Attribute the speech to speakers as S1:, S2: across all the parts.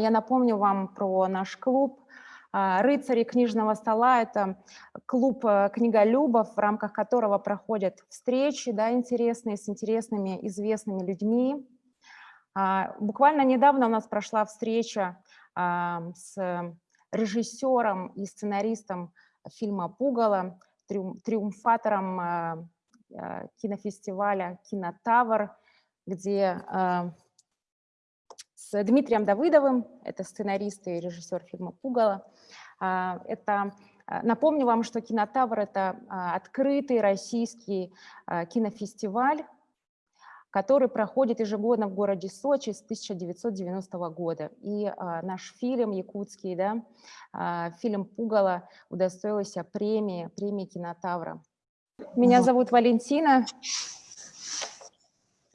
S1: Я напомню вам про наш клуб а, «Рыцари книжного стола». Это клуб э, книголюбов, в рамках которого проходят встречи да, интересные с интересными, известными людьми. А, буквально недавно у нас прошла встреча а, с режиссером и сценаристом фильма «Пугало», триумфатором кинофестиваля «Кинотавр», где с Дмитрием Давыдовым, это сценарист и режиссер фильма «Пугало». А, это, а, напомню вам, что «Кинотавр» — это а, открытый российский кинофестиваль, который проходит ежегодно в городе Сочи с 1990 года. И а, наш фильм якутский, да, а, фильм «Пугало» удостоился премии, премии «Кинотавра». Меня зовут Валентина.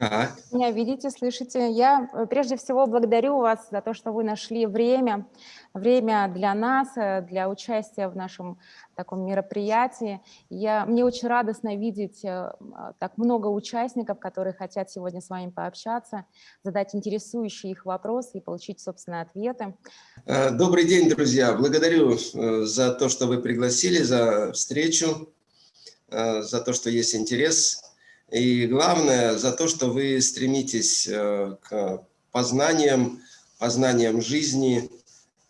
S1: Так. Меня видите, слышите. Я э, прежде всего благодарю вас за то, что вы нашли время, время для нас, э, для участия в нашем таком мероприятии. Я, мне очень радостно видеть э, так много участников, которые хотят сегодня с вами пообщаться, задать интересующие их вопросы и получить, собственно, ответы.
S2: Добрый день, друзья. Благодарю за то, что вы пригласили, за встречу, за то, что есть интерес и главное, за то, что вы стремитесь э, к познаниям, познаниям жизни,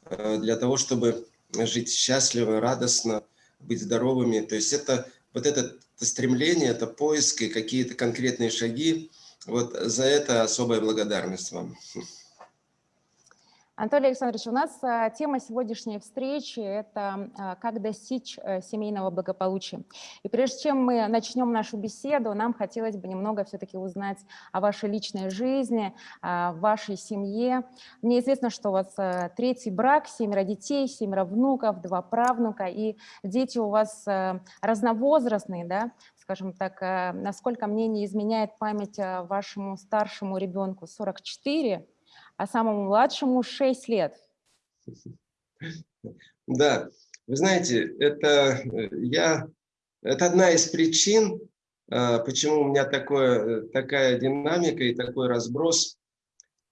S2: э, для того, чтобы жить счастливо, радостно, быть здоровыми. То есть это вот это стремление, это поиск и какие-то конкретные шаги. Вот за это особая благодарность вам.
S1: Анатолий Александрович, у нас а, тема сегодняшней встречи – это а, как достичь э, семейного благополучия. И прежде чем мы начнем нашу беседу, нам хотелось бы немного все-таки узнать о вашей личной жизни, о вашей семье. Мне известно, что у вас третий брак, семеро детей, семеро внуков, два правнука, и дети у вас разновозрастные, да? скажем так, насколько мне не изменяет память вашему старшему ребенку 44, а самому младшему 6 лет.
S2: Да, вы знаете, это, э, я, это одна из причин, э, почему у меня такое, такая динамика и такой разброс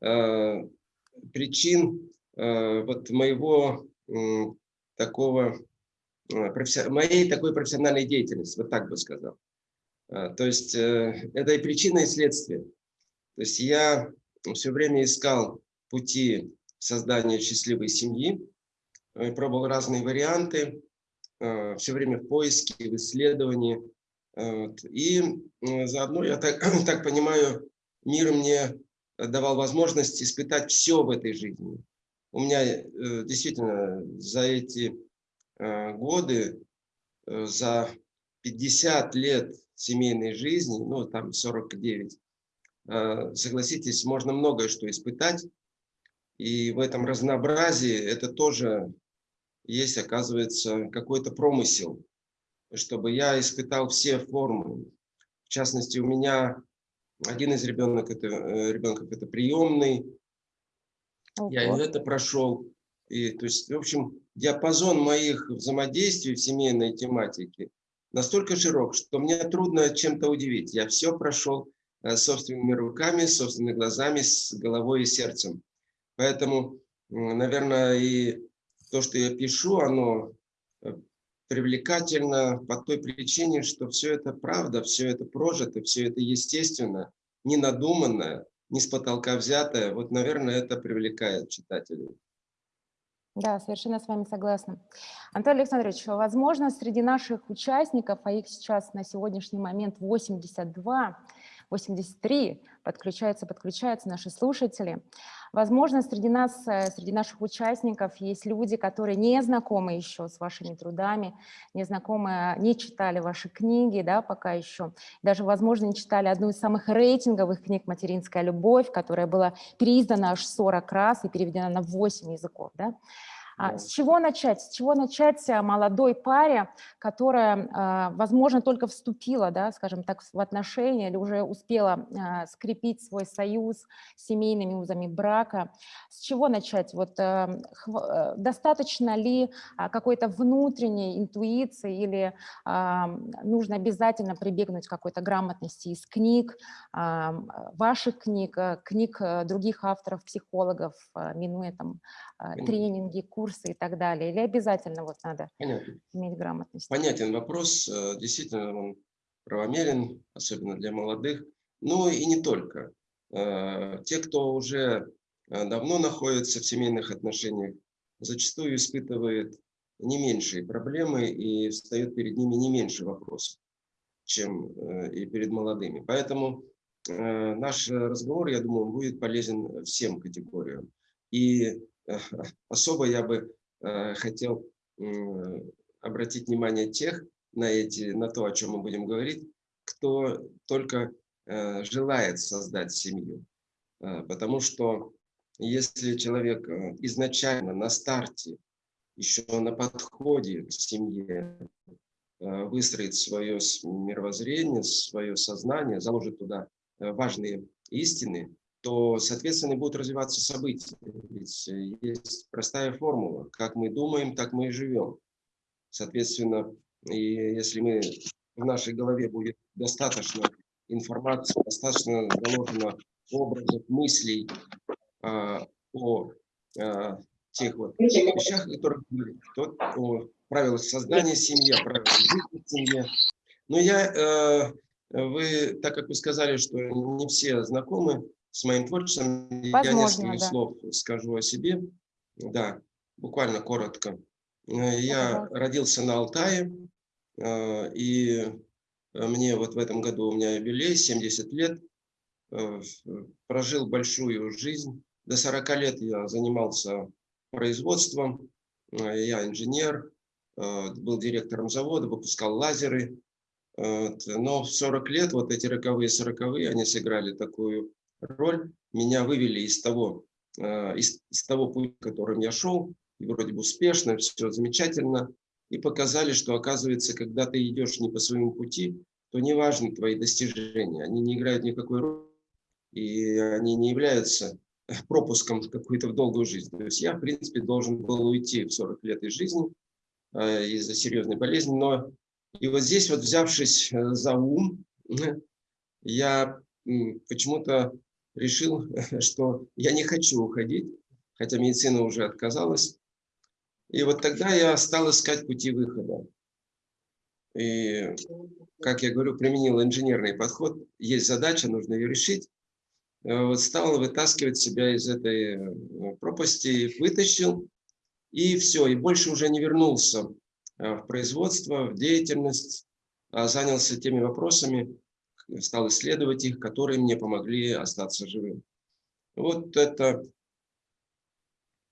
S2: э, причин вот моего такого, моей такой профессиональной деятельности, вот так бы сказал. То есть это и причина, и следствие. То есть я все время искал пути создания счастливой семьи, э, пробовал разные варианты, э, все время в поиске, в исследовании. И заодно, я так, так понимаю, мир мне давал возможность испытать все в этой жизни. У меня э, действительно за эти годы, за 50 лет семейной жизни, ну там 49, Э, согласитесь, можно многое что испытать. И в этом разнообразии это тоже есть, оказывается, какой-то промысел, чтобы я испытал все формы. В частности, у меня один из ребенок это, э, ребенков это приемный. Ого. Я и это прошел. И, то есть, в общем, диапазон моих взаимодействий в семейной тематике настолько широк, что мне трудно чем-то удивить. Я все прошел, Э, собственными руками, собственными глазами, с головой и сердцем. Поэтому, наверное, и то, что я пишу, оно э, привлекательно по той причине, что все это правда, все это прожито, все это естественно, не надуманное, не с потолка взятое. Вот, наверное, это привлекает читателей.
S1: Да, совершенно с вами согласна. Анатолий Александрович, возможно, среди наших участников, а их сейчас на сегодняшний момент 82, 83, подключаются, подключаются наши слушатели. Возможно, среди нас, э, среди наших участников есть люди, которые не знакомы еще с вашими трудами, не знакомы, не читали ваши книги, да, пока еще. Даже, возможно, не читали одну из самых рейтинговых книг «Материнская любовь», которая была переиздана аж 40 раз и переведена на 8 языков, да. А
S2: Да.
S1: С чего начать? С чего начать а, молодой паре, которая, а, возможно, только вступила, да, скажем так, в отношения или уже успела а, скрепить свой союз семейными узами брака? С чего начать? Вот э, достаточно ли а, какой-то внутренней интуиции или нужно обязательно прибегнуть к какой-то грамотности из книг, ваших книг, э, книг э, других авторов, психологов, минуя там тренинги, курсы и так далее? Или обязательно вот надо
S2: Понятно.
S1: иметь грамотность?
S2: Понятен вопрос, э, действительно он правомерен, особенно для молодых, но и не только. Э, Те, кто уже э, давно находится в семейных отношениях, зачастую испытывает не меньшие проблемы и встает перед ними не меньше вопросов, чем и перед молодыми. Поэтому наш разговор, я думаю, будет полезен всем категориям. И особо я бы э, хотел обратить внимание тех на, эти, на то, о чем мы будем говорить, кто только э, желает создать семью. Э, потому что если человек изначально на старте, еще на подходе к семье, выстроит свое мировоззрение, свое сознание, заложит туда важные истины, то, соответственно, будут развиваться события. Ведь э, есть простая формула. Как мы думаем, так мы и живем. Соответственно, и если мы в нашей голове будет достаточно информации, достаточно заложено образов, мыслей а, о а, тех вот вещах, о которых о правилах создания семьи, о правилах жизни в семье. Но я, э, вы, так как вы сказали, что не все знакомы с моим творчеством, я
S1: Возможно,
S2: несколько
S1: да.
S2: слов скажу о себе. Да, буквально коротко. Э, Я
S1: пожалуйста.
S2: родился на Алтае, э, и э, мне вот в этом году у меня юбилей, 70 лет. Прожил большую жизнь. До 40 лет я занимался производством. Я инженер, был директором завода, выпускал лазеры. Но в 40 лет, вот эти роковые, сороковые, они сыграли такую роль. Меня вывели из того, э, из, из того пути, которым я шел, и вроде бы успешно, все замечательно, и показали, что оказывается, когда ты идешь не по своему пути, то не важны твои достижения, они не играют никакой роли, и они не являются пропуском какую-то в долгую жизнь. То есть я, в принципе, должен был уйти в 40 лет из жизни э, из-за серьезной болезни, но и вот здесь вот взявшись э, за ум, я почему-то решил, что я не хочу уходить, хотя медицина уже отказалась. И вот тогда я стал искать пути выхода. И, как я говорю, применил инженерный подход. Есть задача, нужно ее решить. Э, Вот стал вытаскивать себя из этой э, пропасти, вытащил, и все, и больше уже не вернулся э, в производство, в деятельность, а занялся теми вопросами, стал исследовать их, которые мне помогли остаться живым. Вот это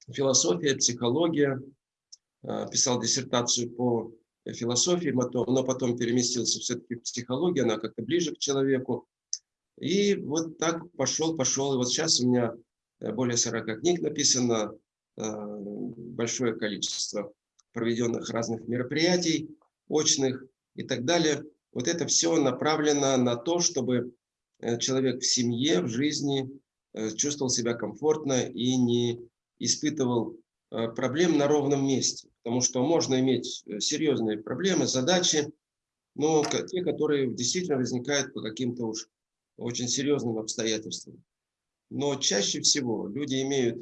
S2: философия, психология. Э, Писал диссертацию по философии, но потом переместился все-таки в психологию, она как-то ближе к человеку. И вот так пошел, пошел. И вот сейчас у меня э, более 40 книг написано, э, большое количество проведенных разных мероприятий, очных и так далее. Вот это все направлено на то, чтобы э, человек в семье, в жизни э, чувствовал себя комфортно и не испытывал э, проблем на ровном месте. Потому что можно иметь серьезные проблемы, задачи, но те, которые действительно возникают по каким-то уж очень серьезным обстоятельствам. Но чаще всего люди имеют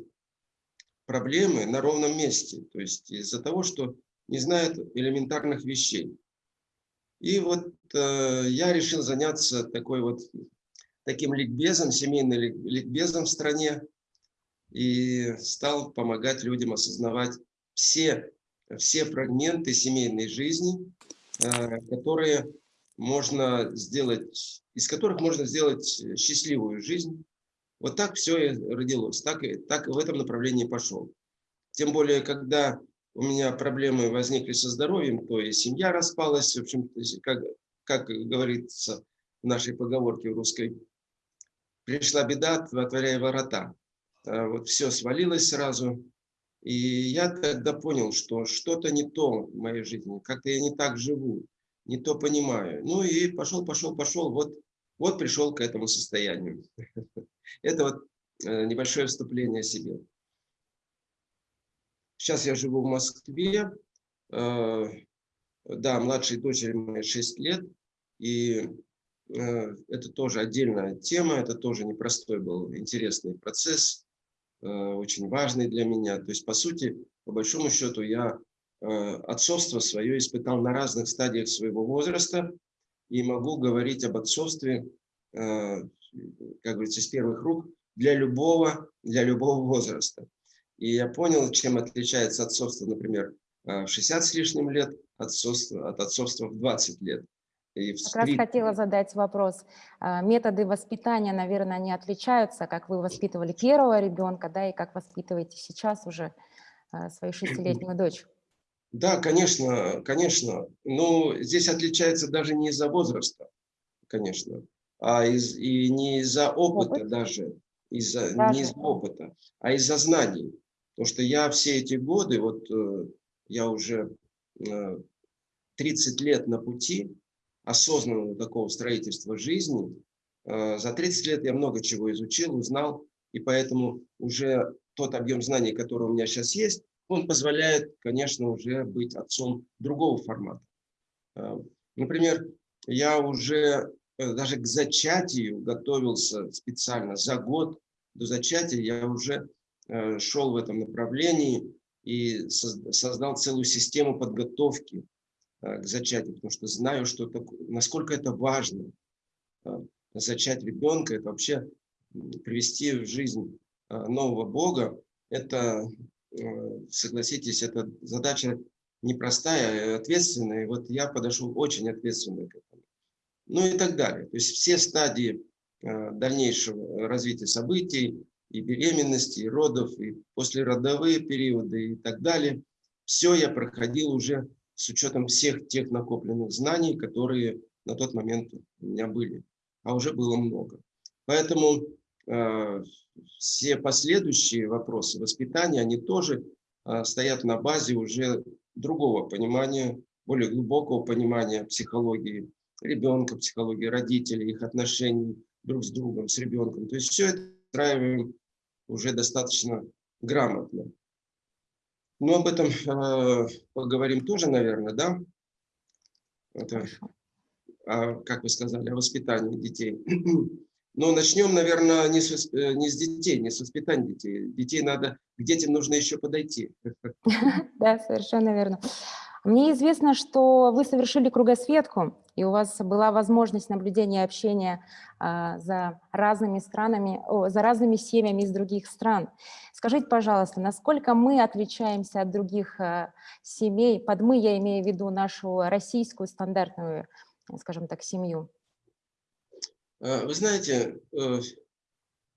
S2: проблемы на ровном месте, то есть из-за того, что не знают элементарных вещей. И вот э, я решил заняться такой вот таким ликбезом, семейным лик- ликбезом в стране, и стал помогать людям осознавать все, все фрагменты семейной жизни, э, которые можно сделать, из которых можно сделать счастливую жизнь. Вот так все и родилось, так, и, так в этом направлении пошел. Тем более, когда у меня проблемы возникли со здоровьем, то и семья распалась, в общем, как, как говорится в нашей поговорке русской, пришла беда, отворяя ворота. А Вот все свалилось сразу, И я тогда понял, что что-то не то в моей жизни, как-то я не так живу, не то понимаю. Ну и пошел, пошел, пошел, вот, вот пришел к этому состоянию. Это вот э, небольшое вступление о себе. Сейчас я живу в Москве. Э, да, младшей дочери моей 6 лет. И э, это тоже отдельная тема, это тоже непростой был интересный процесс, очень важный для меня. То есть, по сути, по большому счету, я отцовство свое испытал на разных стадиях своего возраста и могу говорить об отцовстве, как говорится, с первых рук для любого, для любого возраста. И я понял, чем отличается отцовство, например, в 60 с лишним лет отцовство, от отцовства в 20 лет.
S1: И в как 3... раз хотела задать вопрос. А, методы воспитания, наверное, не отличаются, как вы воспитывали первого ребенка, да, и как воспитываете сейчас уже а, свою шестилетнюю дочь.
S2: Да, конечно, конечно. Но здесь отличается даже не из-за возраста, конечно, а из, и не из-за опыта Опыт? даже, из-за, не из-за опыта, а из-за знаний. Потому что я все эти годы, вот э, я уже 30 э, лет на пути осознанного такого строительства жизни. Э, за 30 лет я много чего изучил, узнал, и поэтому уже тот объем знаний, который у меня сейчас есть, он позволяет, конечно, уже быть отцом другого формата. Например, я уже даже к зачатию готовился специально. За год до зачатия я уже шел в этом направлении и создал целую систему подготовки э, к зачатию, потому что знаю, что такое, насколько это важно. Э, зачать ребенка, это вообще привести в жизнь нового Бога, это, согласитесь, это задача непростая, ответственная. И вот я подошел очень ответственно к этому. Ну и так далее. То есть все стадии дальнейшего развития событий, и беременности, и родов, и послеродовые периоды и так далее. Все я проходил уже с учетом всех тех накопленных знаний, которые на тот момент у меня были, а уже было много. Поэтому э, все последующие вопросы воспитания, они тоже э, стоят на базе уже другого понимания, более глубокого понимания психологии ребенка, психологии родителей, их отношений друг с другом, с ребенком. То есть все это устраиваем уже достаточно грамотно. Но об этом э, поговорим тоже, наверное, да? Это, а, как вы сказали, о воспитании детей. Но начнем, наверное, не с, не с детей, не с воспитания детей. Детей надо, к детям нужно еще подойти.
S1: Да, совершенно верно. Мне известно, что вы совершили кругосветку, и у вас была возможность наблюдения и общения а, за разными странами, за разными семьями из других стран. Скажите, пожалуйста, насколько мы отличаемся от других а, семей? Под «мы» я имею в виду нашу российскую стандартную, скажем так, семью.
S2: А, вы знаете, э,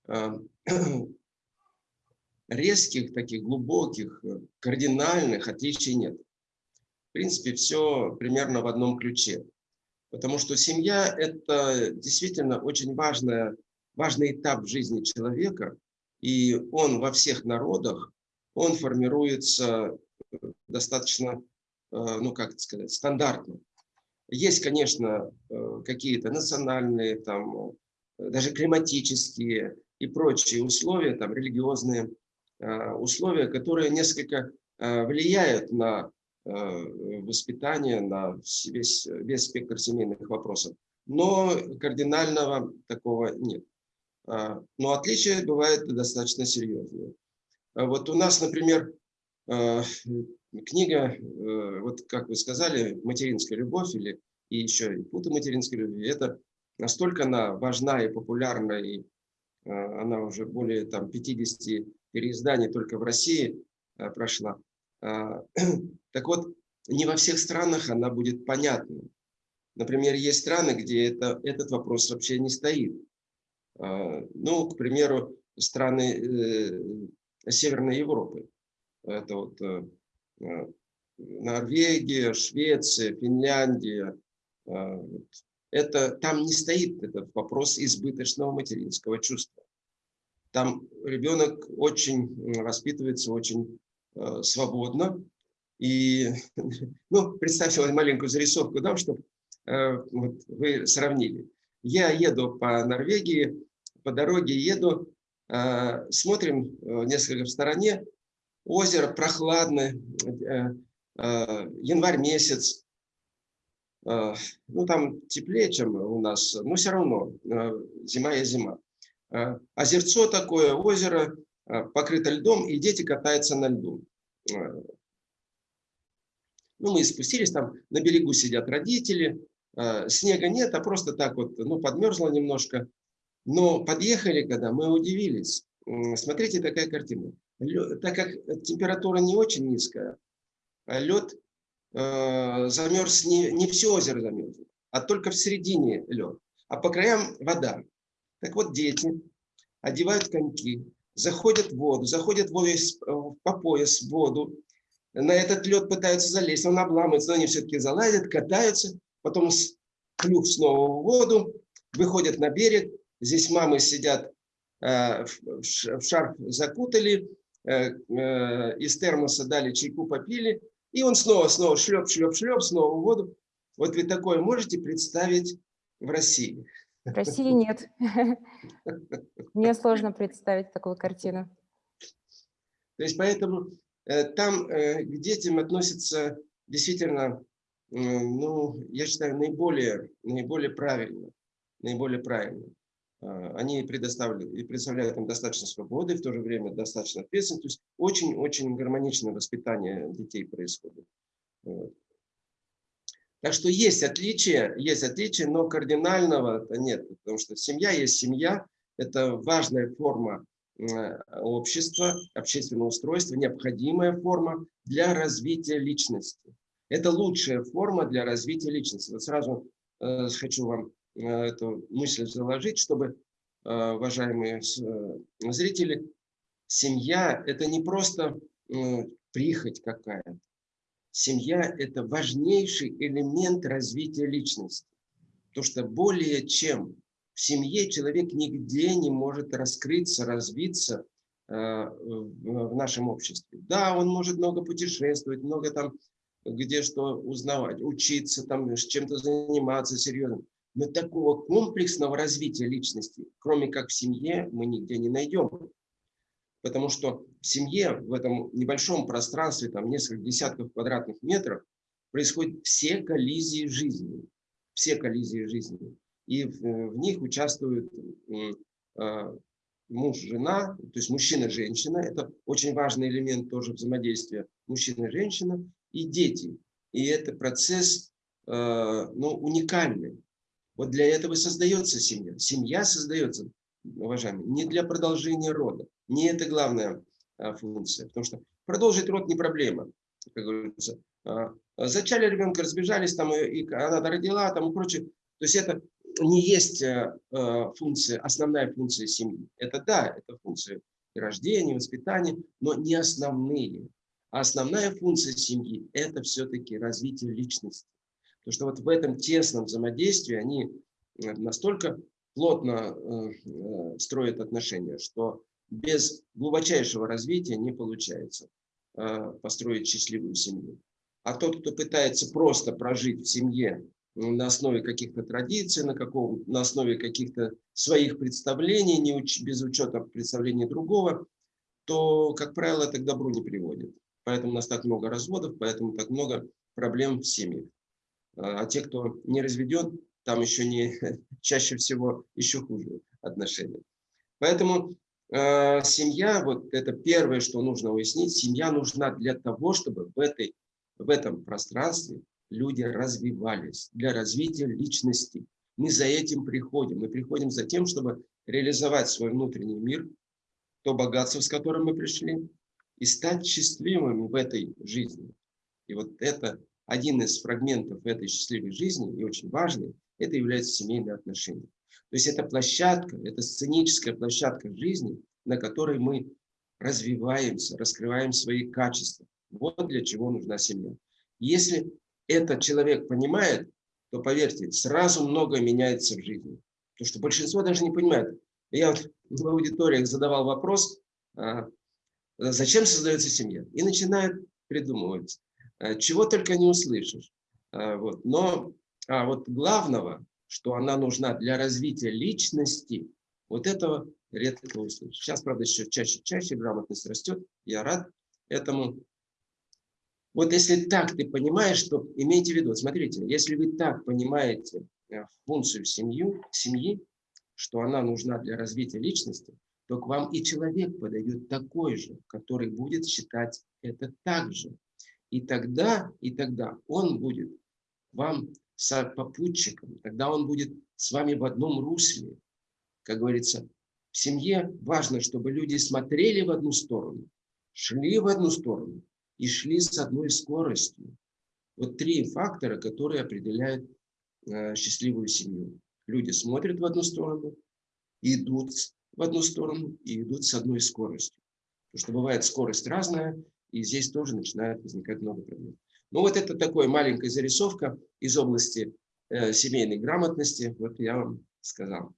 S2: а, резких, таких глубоких, кардинальных отличий нет в принципе, все примерно в одном ключе. Потому что семья – это действительно очень важная, важный этап в жизни человека, и он во всех народах, он формируется э, достаточно, э, ну как сказать, стандартно. Есть, конечно, э, какие-то национальные, там, даже климатические и прочие условия, там, религиозные условия, которые несколько влияют на воспитания, на весь, весь спектр семейных вопросов. Но кардинального такого нет. А, но отличия бывают достаточно серьезные. А вот у нас, например, э, книга, э, вот как вы сказали, «Материнская любовь» или и еще и «Путы материнской любви», это настолько она важна и популярна, и она уже более там, 50 переизданий только в России прошла. А, так вот, не во всех странах она будет понятна. Например, есть страны, где это, этот вопрос вообще не стоит. А, ну, к примеру, страны э, Северной Европы. Это вот э, э, Норвегия, Швеция, Финляндия. А, это, там не стоит этот вопрос избыточного материнского чувства. Там ребенок очень воспитывается очень э, свободно. И, ну, представьте маленькую зарисовку дам, чтобы э, вот, вы сравнили. Я еду по Норвегии, по дороге еду, э, смотрим э, несколько в стороне, озеро прохладное, э, э, январь месяц, э, ну там теплее, чем у нас, но все равно э, зима и зима. Э, озерцо такое, озеро, э, покрыто льдом, и дети катаются на льду. Э, ну, мы спустились, там на берегу сидят родители, э, снега нет, а просто так вот, ну, подмерзло немножко. Но подъехали, когда мы удивились. Смотрите, такая картина. Лед, так как температура не очень низкая, а лед э, замерз, не, не все озеро замерзло, а только в середине лед, а по краям вода. Так вот, дети одевают коньки, заходят в воду, заходят в воду, э, по пояс в воду, на этот лед пытаются залезть, он обламывается, но они все-таки залазят, катаются, потом клюв снова в воду, выходят на берег, здесь мамы сидят, э, в шарф закутали, э, из термоса дали чайку, попили, и он снова, снова шлеп, шлеп, шлеп, снова в воду. Вот вы такое можете представить в России?
S1: В России нет. Мне сложно представить такую картину.
S2: То есть поэтому Э, там э, к детям относятся действительно, ну, я считаю, наиболее, наиболее правильно. Наиболее правильно. А, они предоставляют, и представляют им достаточно свободы, в то же время достаточно ответственности. То есть очень-очень гармоничное воспитание детей происходит. Так что есть отличия, есть отличия, но кардинального нет, потому что семья есть семья, это важная форма Э, общества, общественного устройства, необходимая форма для развития личности. Это лучшая форма для развития личности. Вот сразу э, хочу вам э, эту мысль заложить, чтобы, э, уважаемые э, зрители, семья – это не просто э, прихоть какая-то. Семья – это важнейший элемент развития личности. Потому что более чем в семье человек нигде не может раскрыться, развиться э, в нашем обществе. Да, он может много путешествовать, много там где что узнавать, учиться, там чем-то заниматься серьезно. Но такого комплексного развития личности, кроме как в семье, мы нигде не найдем. Потому что в семье, в этом небольшом пространстве, там несколько десятков квадратных метров, происходят все коллизии жизни. Все коллизии жизни и в, э, в них участвуют а, муж, жена, то есть мужчина, женщина. Это очень важный элемент тоже взаимодействия мужчина, женщина и дети. И это процесс а, ну, уникальный. Вот для этого создается семья. Семья создается, уважаемые, не для продолжения рода. Не это главная а, функция. Потому что продолжить род не проблема, как говорится. Зачали ребенка, разбежались, там, и она родила, там и прочее. То есть это не есть функция, основная функция семьи. Это да, это функция рождения, воспитания, но не основные. А основная функция семьи – это все-таки развитие личности. Потому что вот в этом тесном взаимодействии они э, настолько плотно строят отношения, что без глубочайшего развития не получается построить счастливую семью. А тот, кто пытается просто прожить в семье на основе каких-то традиций, на, каком, на основе каких-то своих представлений, не уч, без учета представлений другого, то, как правило, это к добру не приводит. Поэтому у нас так много разводов, поэтому так много проблем в семьях. А, а те, кто не разведен, там еще не, чаще всего еще хуже отношения. Поэтому э, семья, вот это первое, что нужно уяснить, семья нужна для того, чтобы в, этой, в этом пространстве люди развивались, для развития личности. Мы за этим приходим. Мы приходим за тем, чтобы реализовать свой внутренний мир, то богатство, с которым мы пришли, и стать счастливыми в этой жизни. И вот это один из фрагментов этой счастливой жизни, и очень важный, это является семейные отношения. То есть это площадка, это сценическая площадка жизни, на которой мы развиваемся, раскрываем свои качества. Вот для чего нужна семья. Если этот человек понимает, то, поверьте, сразу многое меняется в жизни. Потому что большинство даже не понимает. Я вот в аудиториях задавал вопрос, а, зачем создается семья. И начинают придумывать, чего только не услышишь. Вот. Но а вот главного, что она нужна для развития личности, вот этого редко услышишь. Сейчас, правда, еще чаще-чаще грамотность растет, я рад этому. Вот если так ты понимаешь, что имейте в виду, смотрите, если вы так понимаете э, функцию семью, семьи, что она нужна для развития личности, то к вам и человек подойдет такой же, который будет считать это так же. И тогда, и тогда он будет вам попутчиком, тогда он будет с вами в одном русле. Как говорится, в семье важно, чтобы люди смотрели в одну сторону, шли в одну сторону и шли с одной скоростью. Вот три фактора, которые определяют э, счастливую семью. Люди смотрят в одну сторону, идут в одну сторону и идут с одной скоростью. Потому что бывает скорость разная, и здесь тоже начинает возникать много проблем. Ну вот это такая маленькая зарисовка из области э, семейной грамотности. Вот я вам сказал.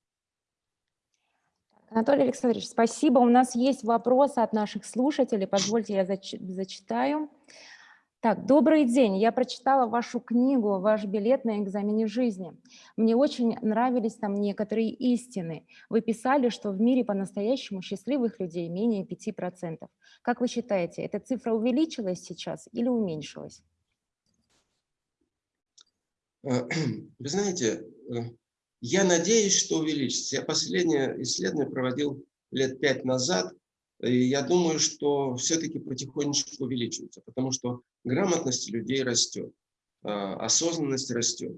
S1: Анатолий Александрович, спасибо. У нас есть вопросы от наших слушателей. Позвольте, я зач зачитаю. Так, добрый день. Я прочитала вашу книгу «Ваш билет на экзамене жизни». Мне очень нравились там некоторые истины. Вы писали, что в мире по-настоящему счастливых людей менее 5%. Как вы считаете, эта цифра увеличилась сейчас или уменьшилась?
S2: Э, вы знаете, э, я надеюсь, что увеличится. Я последнее исследование проводил лет пять назад, я думаю, что все-таки потихонечку увеличивается, потому что грамотность людей растет, э, осознанность растет.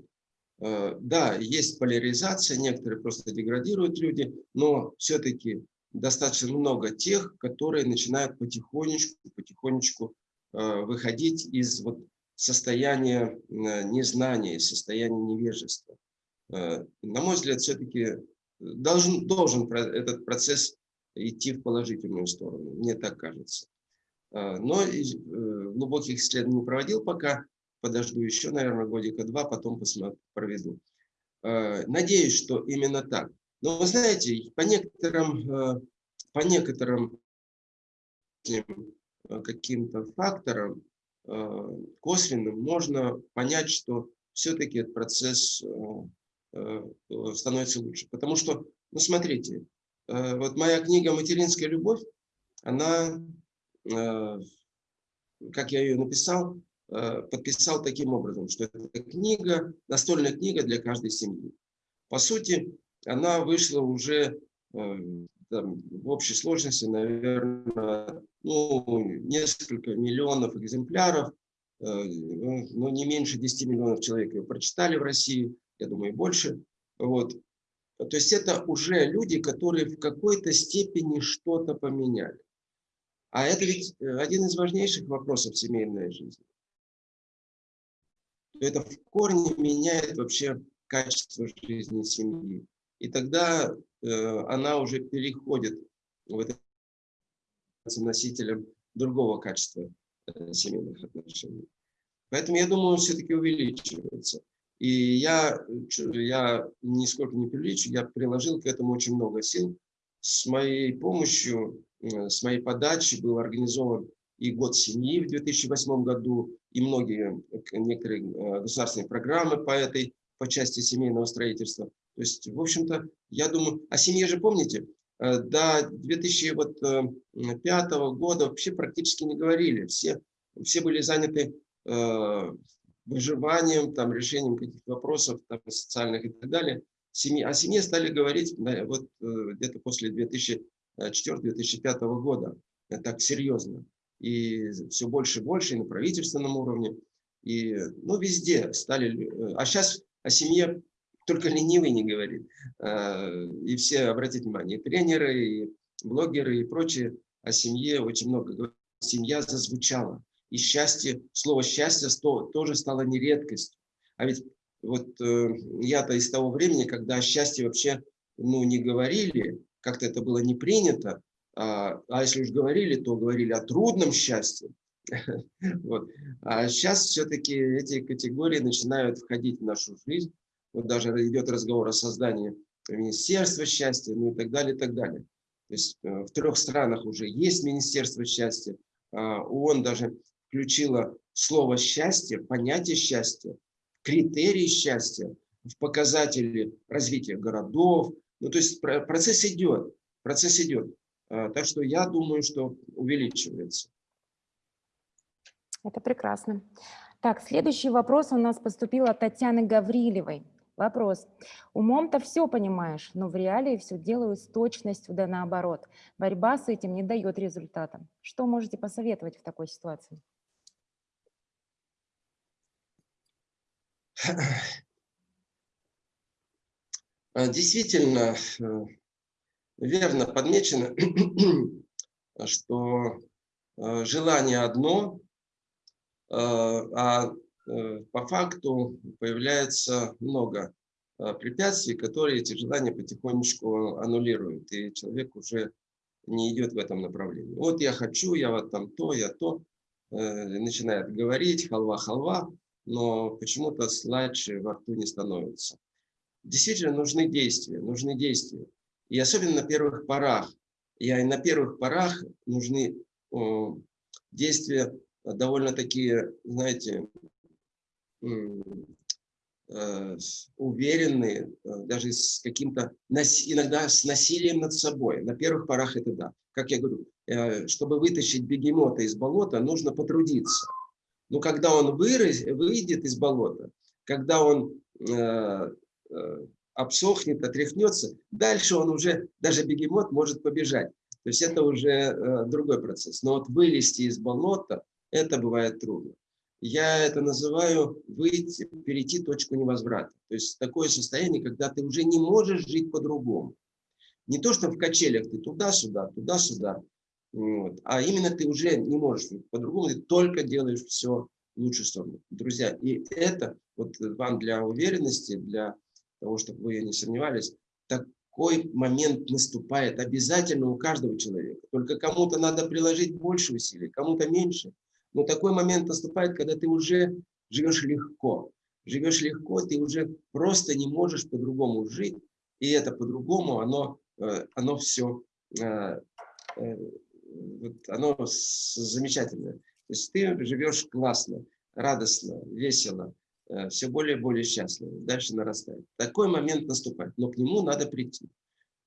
S2: Да, есть поляризация, некоторые просто деградируют люди, но все-таки достаточно много тех, которые начинают потихонечку, потихонечку выходить из вот состояние э, незнания, состояние невежества. Э, на мой взгляд, все-таки должен, должен этот процесс идти в положительную сторону, мне так кажется. Э, но глубоких исследований не проводил пока, подожду еще, наверное, годика-два, потом посмотрю, проведу. Надеюсь, что именно так. Но вы знаете, по некоторым, по некоторым каким-то факторам Э, косвенным можно понять, что все-таки этот процесс э, э, становится лучше. Потому что, ну смотрите, вот моя книга «Материнская любовь», она, как я ее написал, подписал таким образом, что это книга, настольная книга для каждой семьи. По сути, она вышла уже там, в общей сложности, наверное, ну, несколько миллионов экземпляров, э, ну, ну, не меньше 10 миллионов человек ее прочитали в России, я думаю, больше. Вот. То есть это уже люди, которые в какой-то степени что-то поменяли. А это ведь э, один из важнейших вопросов семейной жизни. Это в корне меняет вообще качество жизни семьи. И тогда Э, она уже переходит вот носителем другого качества э, семейных отношений. Поэтому, я думаю, все-таки увеличивается. И я, я нисколько не преувеличу, я приложил к этому очень много сил. С моей помощью, э, с моей подачи был организован и год семьи в 2008 году, и многие, некоторые государственные программы по этой, по части семейного строительства. То есть, в общем-то, я думаю, о семье же помните, э, до 2005 года вообще практически не говорили. Все, все были заняты э, выживанием, там, решением каких-то вопросов там, социальных и так далее. Семье, о семье стали говорить вот, э, где-то после 2004-2005 года. Так серьезно. И все больше и больше и на правительственном уровне. И ну, везде стали... А сейчас о семье только ленивый не говорит. И все, обратите внимание, и тренеры, и блогеры, и прочие о семье очень много говорят. Семья зазвучала. И счастье, слово счастье тоже стало не редкостью. А ведь вот э, я-то из того времени, когда о счастье вообще ну, не говорили, как-то это было не принято, а, а если уж говорили, то говорили о трудном счастье. Вот. А сейчас все-таки эти категории начинают входить в нашу жизнь. Вот даже идет разговор о создании Министерства счастья, ну и так далее, и так далее. То есть э, в трех странах уже есть Министерство счастья. А, ООН даже включила слово «счастье», понятие счастья, критерии счастья в показатели развития городов. Ну, то есть процесс идет, процесс идет. А, так что я думаю, что увеличивается.
S1: Это прекрасно. Так, следующий вопрос у нас поступил от Татьяны Гаврилевой. Вопрос. Умом-то все понимаешь, но в реалии все делаю с точностью да наоборот. Борьба с этим не дает результата. Что можете посоветовать в такой ситуации?
S2: Действительно, э, верно подмечено, что э, желание одно, э, а по факту появляется много препятствий, которые эти желания потихонечку аннулируют, и человек уже не идет в этом направлении. Вот я хочу, я вот там то, я то, начинает говорить, халва-халва, но почему-то сладше во рту не становится. Действительно нужны действия, нужны действия. И особенно на первых порах. И на первых порах нужны действия довольно такие, знаете, э, уверенные, э, даже с каким-то, иногда с насилием над собой. На первых порах это да. Как я говорю, э, чтобы вытащить бегемота из болота, нужно потрудиться. Но когда он выраз, выйдет из болота, когда он э, э, обсохнет, отряхнется, дальше он уже, даже бегемот может побежать. То есть это уже э, другой процесс. Но вот вылезти из болота, это бывает трудно. Я это называю выйти, перейти точку невозврата. То есть такое состояние, когда ты уже не можешь жить по-другому. Не то, что в качелях ты туда-сюда, туда-сюда, вот. А именно ты уже не можешь по-другому, ты только делаешь все в лучшую сторону. Друзья, и это вот вам для уверенности, для того, чтобы вы не сомневались, такой момент наступает обязательно у каждого человека. Только кому-то надо приложить больше усилий, кому-то меньше. Но такой момент наступает, когда ты уже живешь легко. Живешь легко, ты уже просто не можешь по-другому жить. И это по-другому, оно, э, оно все э, э, вот оно замечательное. То есть ты живешь классно, радостно, весело, э, все более и более счастливо, дальше нарастает. Такой момент наступает, но к нему надо прийти.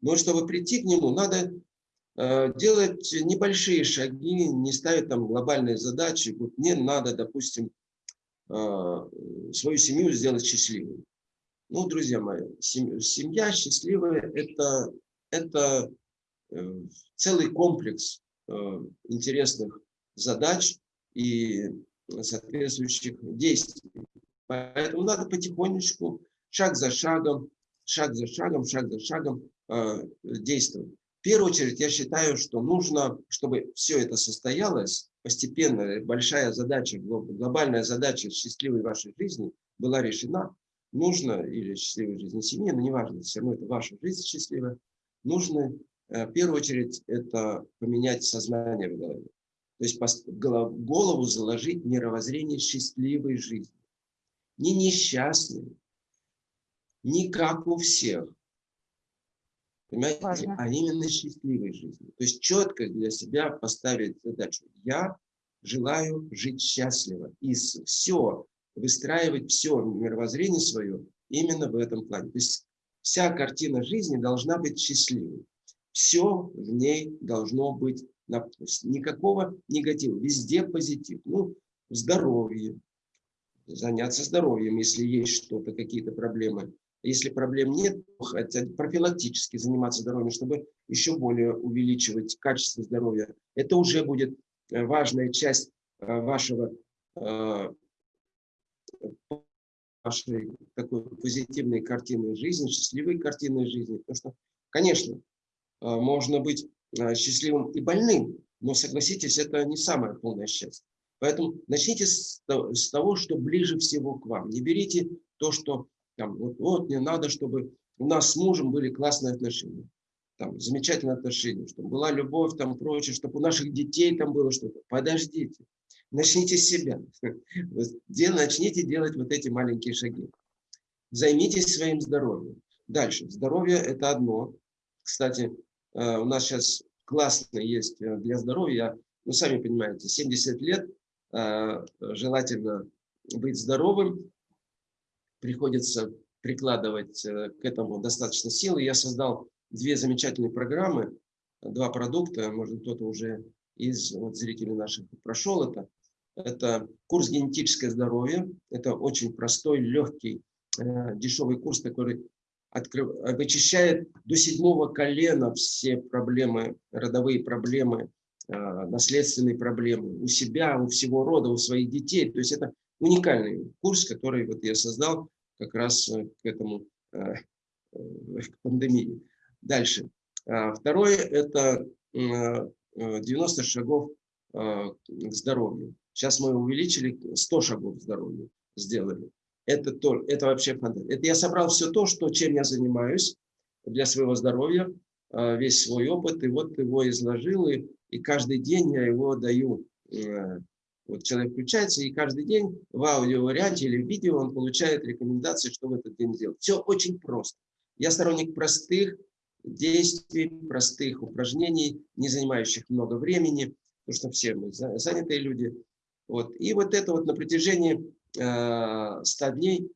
S2: Но чтобы прийти к нему, надо э, делать небольшие шаги, не ставить там глобальные задачи. Вот мне надо, допустим, э, свою семью сделать счастливой. Ну, друзья мои, семья счастливая – это, это целый комплекс интересных задач и соответствующих действий. Поэтому надо потихонечку, шаг за шагом, шаг за шагом, шаг за шагом э, действовать. В первую очередь, я считаю, что нужно, чтобы все это состоялось, постепенно большая задача, глобальная задача счастливой вашей жизни была решена, нужно, или счастливой жизни семьи, но неважно, все равно это ваша жизнь счастливая, нужно Э, в первую очередь, это поменять сознание в голове. То есть в голову заложить мировоззрение счастливой жизни. Не несчастной, не как у всех. Понимаете? Важно. А именно счастливой жизни. То есть четко для себя поставить задачу. Я желаю жить счастливо. И все, выстраивать все мировоззрение свое именно в этом плане. То есть вся картина жизни должна быть счастливой. Все в ней должно быть, никакого негатива, везде позитив. Ну, здоровье, заняться здоровьем, если есть что-то, какие-то проблемы. Если проблем нет, хотя профилактически заниматься здоровьем, чтобы еще более увеличивать качество здоровья. Это уже будет э, важная часть э, вашего э, вашей такой позитивной картины жизни, счастливой картины жизни. Потому что, конечно, можно быть а, счастливым и больным, но согласитесь, это не самое полное счастье. Поэтому начните с того, что ближе всего к вам. Не берите то, что там, вот, вот мне надо, чтобы у нас с мужем были классные отношения, там, замечательные отношения, чтобы была любовь, там, прочее, чтобы у наших детей там было что-то. Подождите, начните с себя. Начните делать вот эти маленькие шаги. Займитесь своим здоровьем. Дальше. Здоровье – это одно. Кстати, у нас сейчас классно есть э, для здоровья, ну, сами понимаете, 70 лет, желательно быть здоровым, приходится прикладывать к этому достаточно силы. Я создал две замечательные программы, два продукта, может кто-то уже из вот, зрителей наших прошел это. Это курс «Генетическое здоровье». Это очень простой, легкий, э, дешевый курс, который открыв... вычищает до седьмого колена все проблемы, родовые проблемы, э, наследственные проблемы у себя, у всего рода, у своих детей. То есть это уникальный курс, который вот я создал как раз э, к этому, э, к пандемии. Дальше. А, второе – это 90 шагов к здоровью. Сейчас мы увеличили 100 шагов к здоровью, сделали. Это, то, это вообще фантастика. Это я собрал все то, что, чем я занимаюсь для своего здоровья, весь свой опыт, и вот его изложил, и, и каждый день я его даю. Вот человек включается, и каждый день в аудиоварианте или в видео он получает рекомендации, что в этот день сделать. Все очень просто. Я сторонник простых действий, простых упражнений, не занимающих много времени, потому что все мы занятые люди. Вот. И вот это вот на протяжении э, 100 дней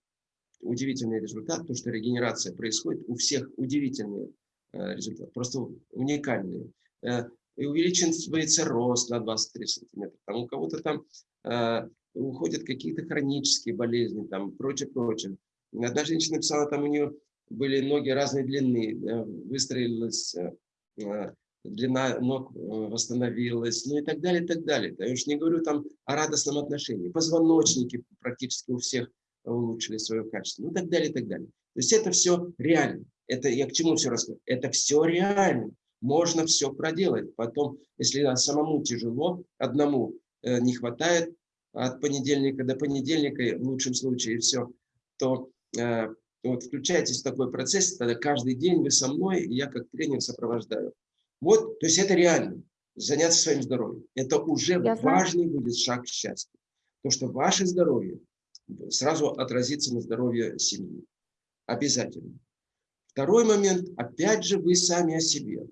S2: удивительный результат, потому что регенерация происходит у всех удивительный э, результат, просто уникальный. Э, и увеличивается рост на 23 сантиметра. Там у кого-то там э, уходят какие-то хронические болезни, там прочее, прочее. Одна женщина написала, там у нее были ноги разной длины, э, выстроилась э, э, длина ног э, восстановилась, ну и так далее, и так далее. Я уж не говорю там о радостном отношении. Позвоночники практически у всех улучшили свое качество, ну и так далее, и так далее. То есть это все реально. Это я к чему все рассказываю? Это все реально можно все проделать. Потом, если самому тяжело, одному э, не хватает от понедельника до понедельника, в лучшем случае, все, то э, вот включайтесь в такой процесс, тогда каждый день вы со мной, я как тренер сопровождаю. Вот, то есть это реально, заняться своим здоровьем. Это уже я важный знаю. будет шаг к счастью. То, что ваше здоровье сразу отразится на здоровье семьи. Обязательно. Второй момент, опять же, вы сами о себе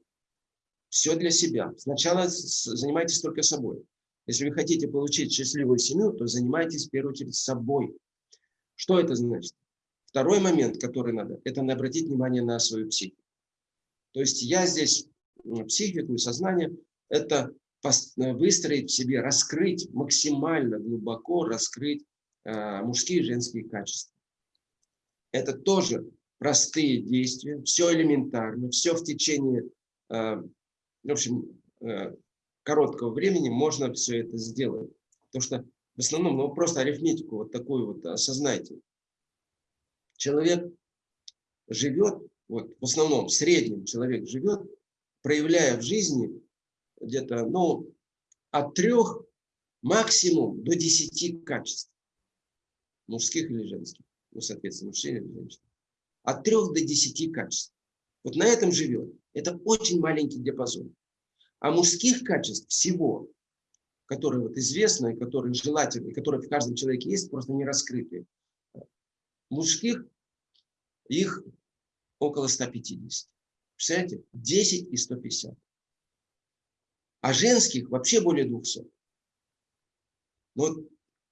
S2: все для себя. Сначала занимайтесь только собой. Если вы хотите получить счастливую семью, то занимайтесь в первую очередь собой. Что это значит? Второй момент, который надо, это обратить внимание на свою психику. То есть я здесь психику и сознание, это выстроить в себе, раскрыть максимально глубоко, раскрыть э, мужские и женские качества. Это тоже простые действия, все элементарно, все в течение э, в общем, э, короткого времени можно все это сделать. Потому что в основном, ну просто арифметику вот такую вот осознайте. Человек живет, вот в основном, в среднем человек живет, проявляя в жизни где-то, ну, от трех максимум до десяти качеств. Мужских или женских. Ну, соответственно, мужчин или женщин. От трех до десяти качеств. Вот на этом живет. Это очень маленький диапазон. А мужских качеств всего, которые вот известны, которые желательны, которые в каждом человеке есть, просто не раскрыты. Мужских их около 150. Представляете? 10 и 150. А женских вообще более 200. Вот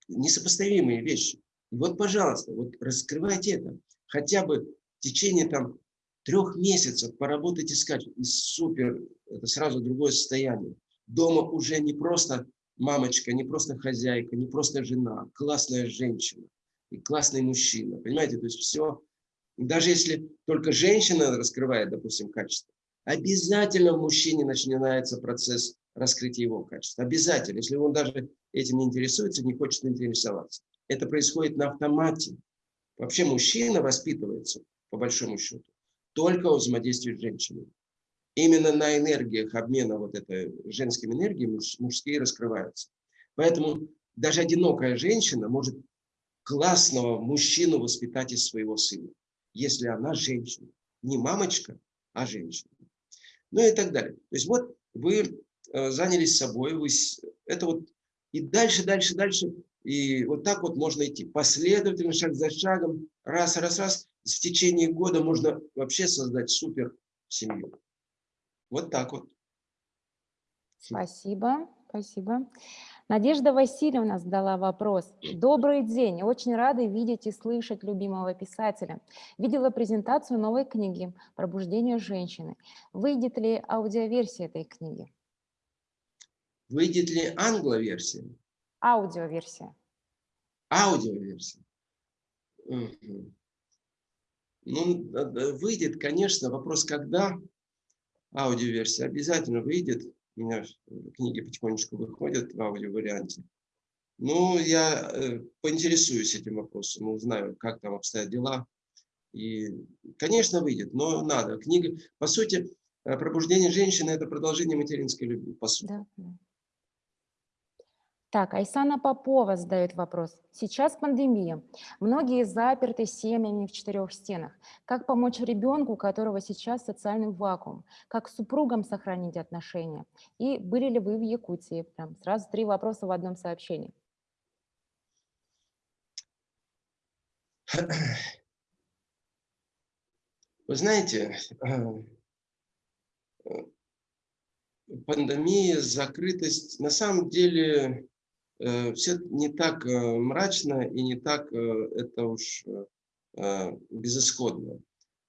S2: несопоставимые вещи. И вот, пожалуйста, вот раскрывайте это. Хотя бы в течение там трех месяцев поработать искать, и супер, это сразу другое состояние. Дома уже не просто мамочка, не просто хозяйка, не просто жена, классная женщина и классный мужчина. Понимаете, то есть все, даже если только женщина раскрывает, допустим, качество, обязательно в мужчине начинается процесс раскрытия его качества. Обязательно, если он даже этим не интересуется, не хочет интересоваться. Это происходит на автомате. Вообще мужчина воспитывается, по большому счету, только взаимодействие с женщиной. Именно на энергиях обмена вот этой женской энергией мужские раскрываются. Поэтому даже одинокая женщина может классного мужчину воспитать из своего сына, если она женщина. Не мамочка, а женщина. Ну и так далее. То есть вот вы э, занялись собой, вы, это вот и дальше, дальше, дальше. И вот так вот можно идти. Последовательно, шаг за шагом, раз, раз, раз в течение года можно вообще создать супер семью. Вот так вот.
S1: Спасибо, спасибо. Надежда Васильевна задала вопрос. Добрый день, очень рада видеть и слышать любимого писателя. Видела презентацию новой книги «Пробуждение женщины». Выйдет ли аудиоверсия этой книги?
S2: Выйдет ли англоверсия?
S1: Аудиоверсия.
S2: Аудиоверсия. Угу. Ну, выйдет, конечно. Вопрос, когда аудиоверсия обязательно выйдет. Меня книги потихонечку выходят в аудиоварианте. Ну, я э, поинтересуюсь этим вопросом, узнаю, как там обстоят дела. И, конечно, выйдет, но надо. Книга, по сути, э, «Пробуждение женщины» – это продолжение материнской любви, по сути. Да.
S1: Так, Айсана Попова задает вопрос. Сейчас пандемия. Многие заперты семьями в четырех стенах. Как помочь ребенку, у которого сейчас социальный вакуум? Как с супругом сохранить отношения? И были ли вы в Якутии? Прям сразу три вопроса в одном сообщении.
S2: Вы знаете, э, э, пандемия, закрытость, на самом деле все не так э, мрачно и не так э, это уж безысходно.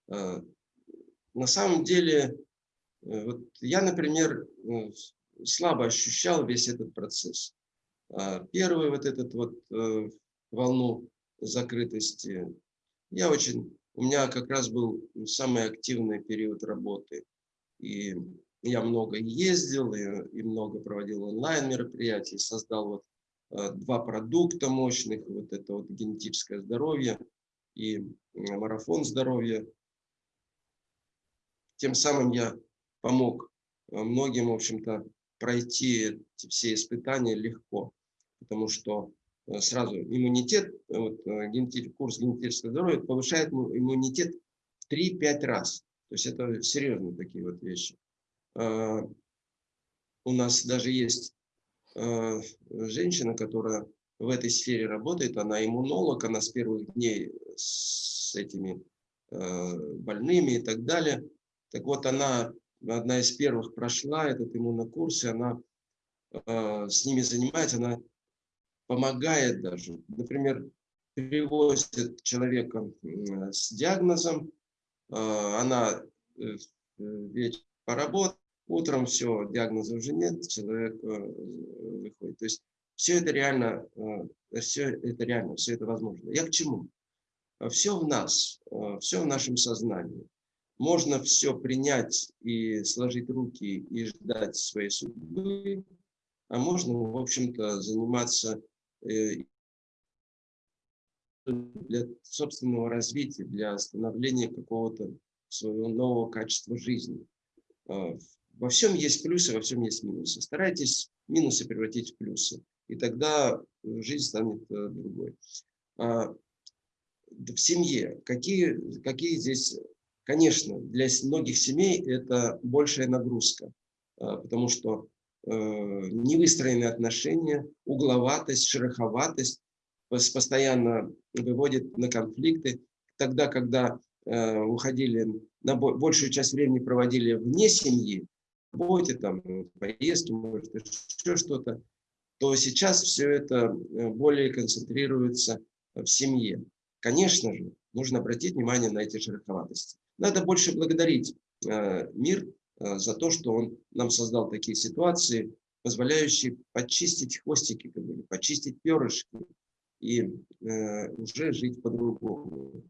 S2: На самом деле, вот я, например, слабо ощущал весь этот процесс. Первую вот этот вот волну закрытости, я очень, у меня как раз был самый активный период работы. И я много ездил, и, и много проводил онлайн мероприятий, создал вот Э, два продукта мощных, вот это вот генетическое здоровье и марафон здоровья. Тем самым я помог э, многим, в общем-то, пройти все испытания легко, потому что э, сразу иммунитет, вот, курс генетического здоровья повышает иммунитет в 3-5 раз. То есть это серьезные такие вот вещи. У нас даже есть Э, женщина, которая в этой сфере работает, она иммунолог, она с первых дней с этими э, больными и так далее. Так вот, она одна из первых прошла этот иммунокурс, и она э, с ними занимается, она помогает даже. Например, привозят человека с диагнозом, она вечером поработает, Утром все, диагноза уже нет, человек э, выходит. То есть все это реально, э, все это реально, все это возможно. Я к чему? Все в нас, э, все в нашем сознании. Можно все принять и сложить руки и ждать своей судьбы, а можно, в общем-то, заниматься для собственного развития, для становления какого-то своего нового качества жизни. Во всем есть плюсы, во всем есть минусы. Старайтесь минусы превратить в плюсы, и тогда жизнь станет э, другой. А, в семье какие, какие здесь, конечно, для многих семей это большая нагрузка, а, потому что э, невыстроенные отношения, угловатость, шероховатость постоянно выводит на конфликты. Тогда, когда э, уходили, на большую часть времени проводили вне семьи, работе, там, поездки, может, еще что-то, то сейчас все это э, более концентрируется в семье. Конечно же, нужно обратить внимание на эти шероховатости. Надо больше благодарить э, мир э, за то, что он нам создал такие ситуации, позволяющие почистить хвостики, как бы, почистить перышки и э, уже жить по-другому.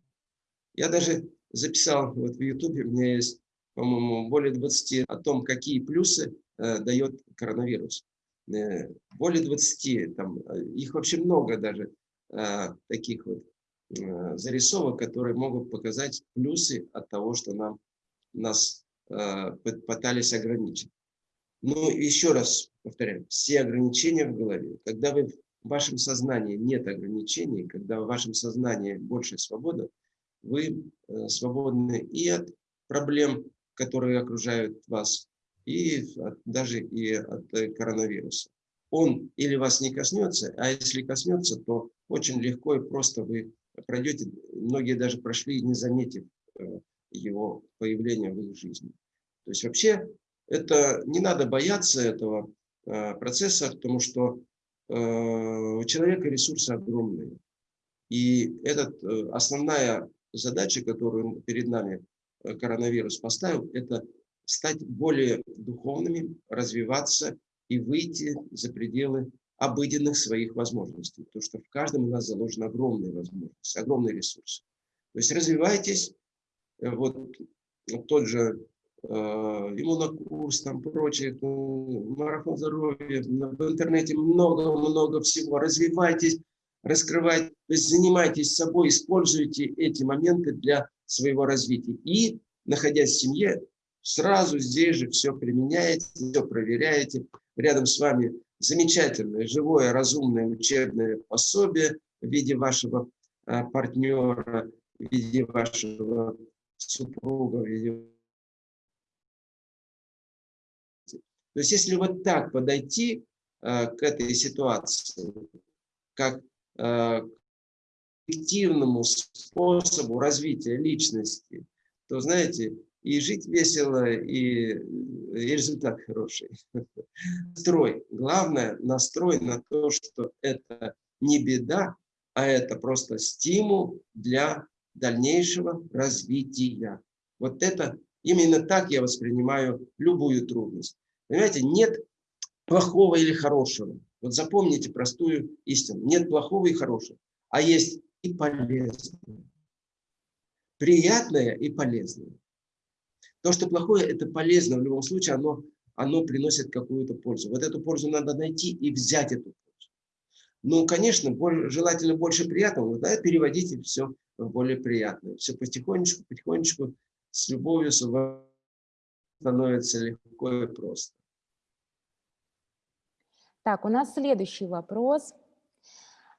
S2: Я даже записал, вот в Ютубе у меня есть по-моему, более 20 о том, какие плюсы э, дает коронавирус. Э, более 20, там, э, их вообще много даже э, таких вот э, зарисовок, которые могут показать плюсы от того, что нам, нас э, пытались ограничить. Ну, еще раз повторяю, все ограничения в голове. Когда вы, в вашем сознании нет ограничений, когда в вашем сознании больше свобода, вы э, свободны и от проблем которые окружают вас, и от, даже и от э, коронавируса. Он или вас не коснется, а если коснется, то очень легко и просто вы пройдете, многие даже прошли, не заметив э, его появления в их жизни. То есть вообще это не надо бояться этого процесса, потому что у человека ресурсы огромные. И это основная задача, которую перед нами коронавирус поставил, это стать более духовными, развиваться и выйти за пределы обыденных своих возможностей. Потому что в каждом у нас заложены огромные возможности, огромные ресурсы. То есть развивайтесь, э, вот, тот же э, иммунокурс, там прочее, марафон здоровья, в интернете много-много всего. Развивайтесь, раскрывайте, то есть занимайтесь собой, используйте эти моменты для своего развития. И, находясь в семье, Сразу здесь же все применяете, все проверяете. Рядом с вами замечательное, живое, разумное учебное пособие в виде вашего а, партнера, в виде вашего супруга, в виде... То есть если вот так подойти а, к этой ситуации, как эффективному способу развития личности, то, знаете, и жить весело, и, и результат хороший. Строй. Главное, настрой на то, что это не беда, а это просто стимул для дальнейшего развития. Вот это, именно так я воспринимаю любую трудность. Понимаете, нет плохого или хорошего. Вот запомните простую истину. Нет плохого и хорошего, а есть и полезное. Приятное и полезное. То, что плохое, это полезно в любом случае, оно, оно приносит какую-то пользу. Вот эту пользу надо найти и взять эту пользу. Ну, конечно, более, желательно больше приятного, да, переводите все в более приятное. Все потихонечку, потихонечку, с любовью, с становится легко и просто.
S1: Так, у нас следующий вопрос.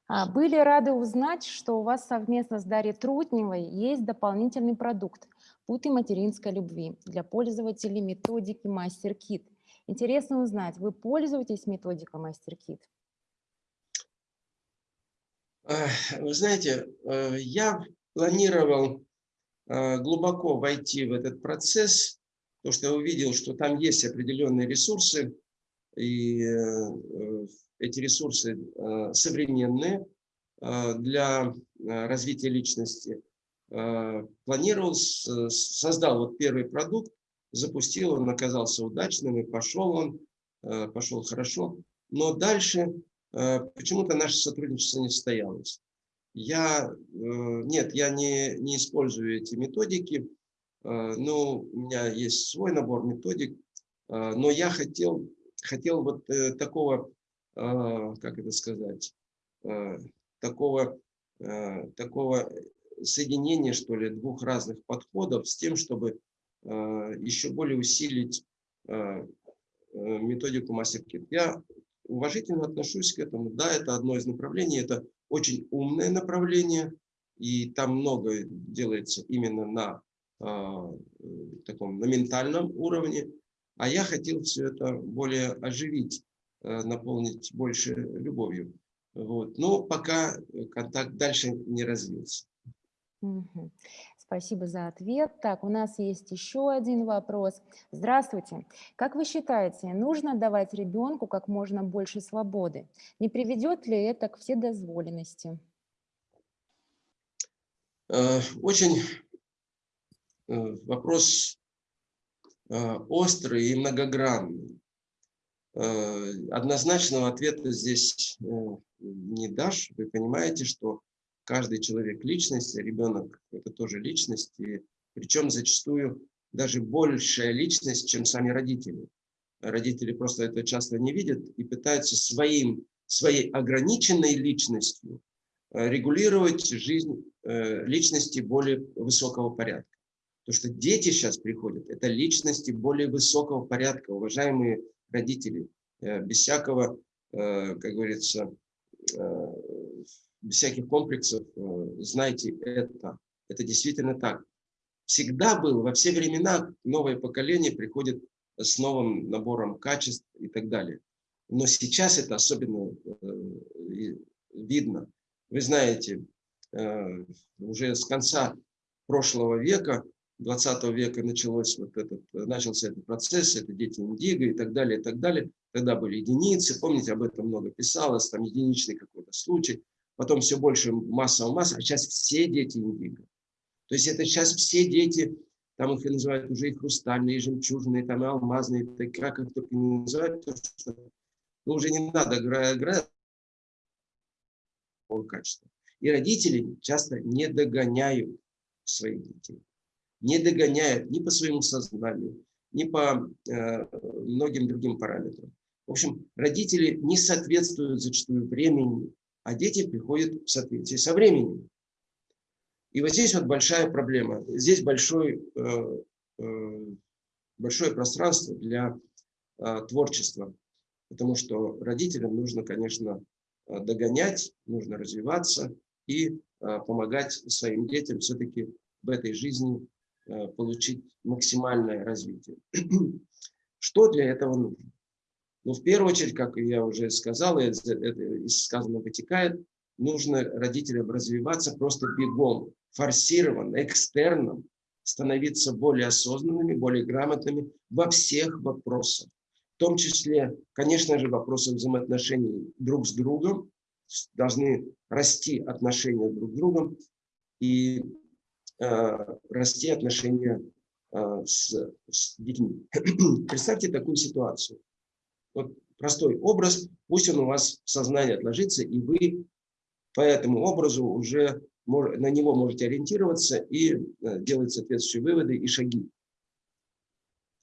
S1: А, были рады узнать, что у вас совместно с Дарьей Трутневой есть дополнительный продукт «Путы материнской любви» для пользователей методики MasterKit. Интересно узнать, вы пользуетесь методикой MasterKit?
S2: Вы знаете, э, я планировал э, глубоко войти в этот процесс, потому что я увидел, что там есть определенные ресурсы, и э, эти ресурсы э, современные э, для э, развития личности. Планировал, создал вот первый продукт, запустил, он оказался удачным, и пошел он, пошел хорошо. Но дальше почему-то наше сотрудничество не состоялось. Я, нет, я не, не использую эти методики, но у меня есть свой набор методик, но я хотел, хотел вот такого а, как это сказать, а, такого, а, такого соединения, что ли, двух разных подходов с тем, чтобы еще более усилить методику MasterKit. Я уважительно отношусь к этому. Да, это одно из направлений, это очень умное направление, и там много делается именно на таком на ментальном уровне. А я хотел все это более оживить Э, наполнить больше любовью. Вот. Но пока контакт дальше не развился.
S1: Угу. Спасибо за ответ. Так, у нас есть еще один вопрос. Здравствуйте. Как вы считаете, нужно давать ребенку как можно больше свободы? Не приведет ли это к вседозволенности?
S2: Э, очень э, вопрос острый и многогранный. Э, однозначного ответа здесь э, не дашь. Вы понимаете, что каждый человек личность, ребенок это тоже личность, и причем зачастую даже большая личность, чем сами родители. Родители просто это часто не видят и пытаются своим, своей ограниченной личностью э, регулировать жизнь личности более высокого порядка. Потому что дети сейчас приходят, это личности более высокого порядка, уважаемые родителей, э, без всякого, э, как говорится, э, без всяких комплексов, знайте это. Это действительно так. Всегда было, во все времена новое поколение приходит с новым набором качеств и так далее. Но сейчас это особенно видно. Вы знаете, уже с конца прошлого века 20 века началось вот этот, начался этот процесс, это дети индиго и так далее, и так далее. Тогда были единицы, помните, об этом много писалось, там единичный какой-то случай. Потом все больше массово масса, а сейчас все дети индиго. То есть это сейчас все дети, там их называют уже и хрустальные, и жемчужные, там и алмазные, так, как их только не называют, то, что, ну, уже не надо играть качества. И родители часто не догоняют своих детей. Не догоняют ни по своему сознанию, ни по э, многим другим параметрам. В общем, родители не соответствуют зачастую времени, а дети приходят в соответствии со временем. И вот здесь вот большая проблема. Здесь большой, э, э, большое пространство для э, творчества. Потому что родителям нужно, конечно, э, догонять, нужно развиваться и э, помогать своим детям все-таки в этой жизни получить максимальное развитие. Что для этого нужно? Ну, в первую очередь, как я уже сказал, это из сказанного вытекает, нужно родителям развиваться просто бегом, форсированно, экстерном, становиться более осознанными, более грамотными во всех вопросах. В том числе, конечно же, вопросы взаимоотношений друг с другом, должны расти отношения друг с другом и э, расти отношения э, с, с детьми. Представьте такую ситуацию. Вот простой образ, пусть он у вас в сознании отложится, и вы по этому образу уже на него можете ориентироваться и э, делать соответствующие выводы и шаги.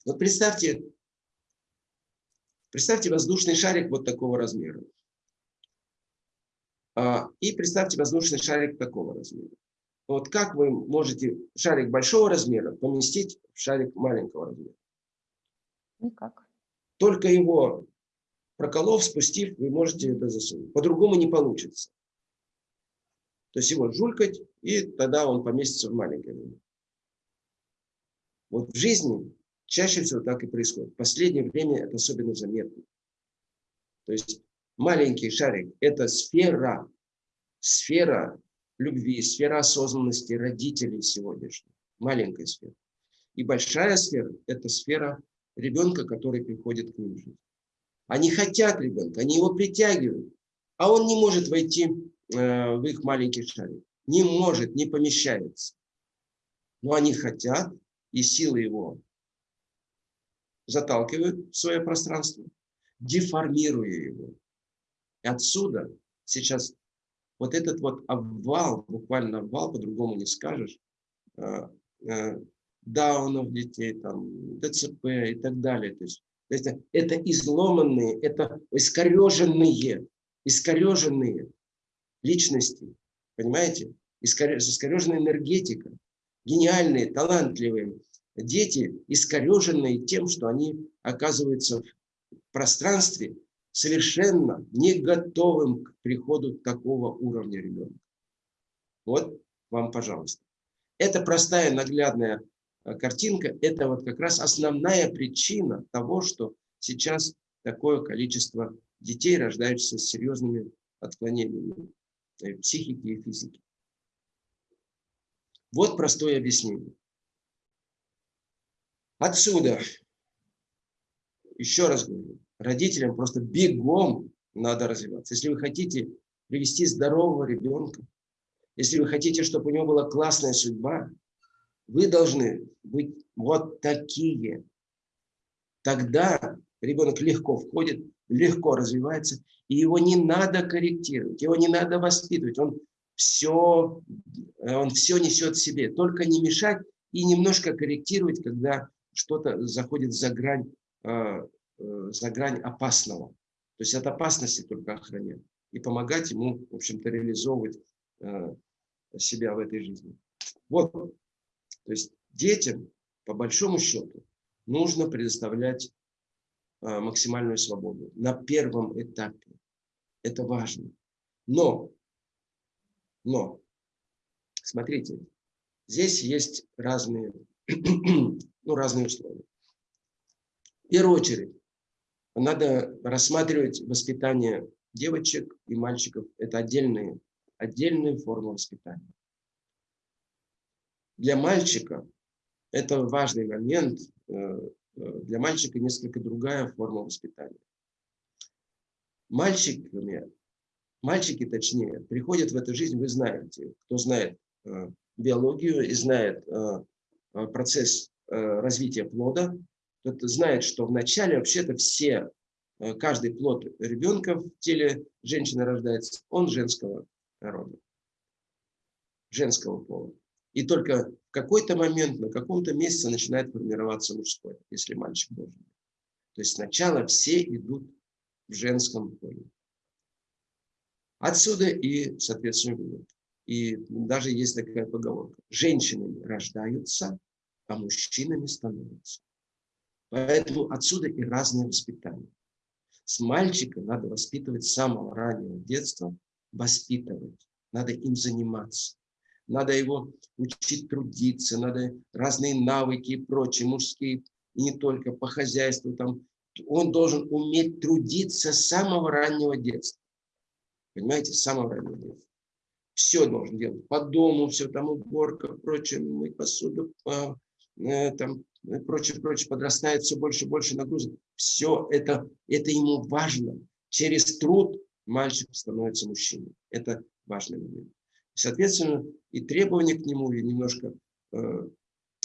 S2: Вот представьте, представьте воздушный шарик вот такого размера. А, и представьте воздушный шарик такого размера. Вот как вы можете шарик большого размера поместить в шарик маленького размера?
S1: Никак.
S2: Только его проколов, спустив, вы можете это засунуть. По-другому не получится. То есть его жулькать, и тогда он поместится в маленькое время. Вот в жизни чаще всего так и происходит. В последнее время это особенно заметно. То есть маленький шарик – это сфера, сфера любви, сфера осознанности родителей сегодняшних. Маленькая сфера. И большая сфера – это сфера ребенка, который приходит к ним в. Они хотят ребенка, они его притягивают, а он не может войти Э, в их маленький шарик. Не может, не помещается. Но они хотят, и силы его заталкивают в свое пространство, деформируя его. И отсюда сейчас вот этот вот обвал, буквально обвал, по-другому не скажешь, э, э, даунов детей, там, ДЦП и так далее. То есть, это, это изломанные, это искореженные, искореженные личности, понимаете? Искореженная энергетика, гениальные, талантливые дети, искореженные тем, что они оказываются в пространстве совершенно не готовым к приходу такого уровня ребенка. Вот вам, пожалуйста. Это простая, наглядная э, картинка, это вот как раз основная причина того, что сейчас такое количество детей рождаются с серьезными отклонениями психики и физики. Вот простое объяснение. Отсюда, еще раз говорю, родителям просто бегом надо развиваться. Если вы хотите привести здорового ребенка, если вы хотите, чтобы у него была классная судьба, вы должны быть вот такие. Тогда ребенок легко входит, легко развивается, и его не надо корректировать, его не надо воспитывать. Он все, он все несет в себе. Только не мешать и немножко корректировать, когда что-то заходит за грань, э, за грань опасного. То есть от опасности только охранять. И помогать ему, в общем-то, реализовывать себя в этой жизни. Вот. То есть детям, по большому счету, нужно предоставлять максимальную свободу на первом этапе. Это важно. Но, но, смотрите, здесь есть разные, ну, разные условия. В первую очередь, надо рассматривать воспитание девочек и мальчиков. Это отдельные, отдельные формы воспитания. Для мальчика это важный момент. Для мальчика несколько другая форма воспитания. Мальчиками, мальчики, точнее, приходят в эту жизнь, вы знаете, кто знает биологию и знает процесс развития плода, тот знает, что вначале вообще-то все Э, каждый плод ребенка в теле женщины рождается, он женского рода, женского пола. И только в какой-то момент, на каком-то месяце начинает формироваться мужской, если мальчик должен. То есть сначала все идут в женском поле. Отсюда и, соответственно, вывод. И даже есть такая поговорка. Женщинами рождаются, а мужчинами становятся. Поэтому отсюда и разное воспитание. С мальчика надо воспитывать с самого раннего детства, воспитывать, надо им заниматься. Надо его учить трудиться, надо разные навыки и прочие, мужские, и не только по хозяйству. Там. Он должен уметь трудиться с самого раннего детства. Понимаете, с самого раннего детства. Все должен делать. По дому, все там уборка, прочее, мыть посуду, э, там, и прочее, прочее, подрастает все больше и больше нагрузок. Все это, это ему важно. Через труд мальчик становится мужчиной. Это важный момент. Соответственно, и требования к нему, и немножко э,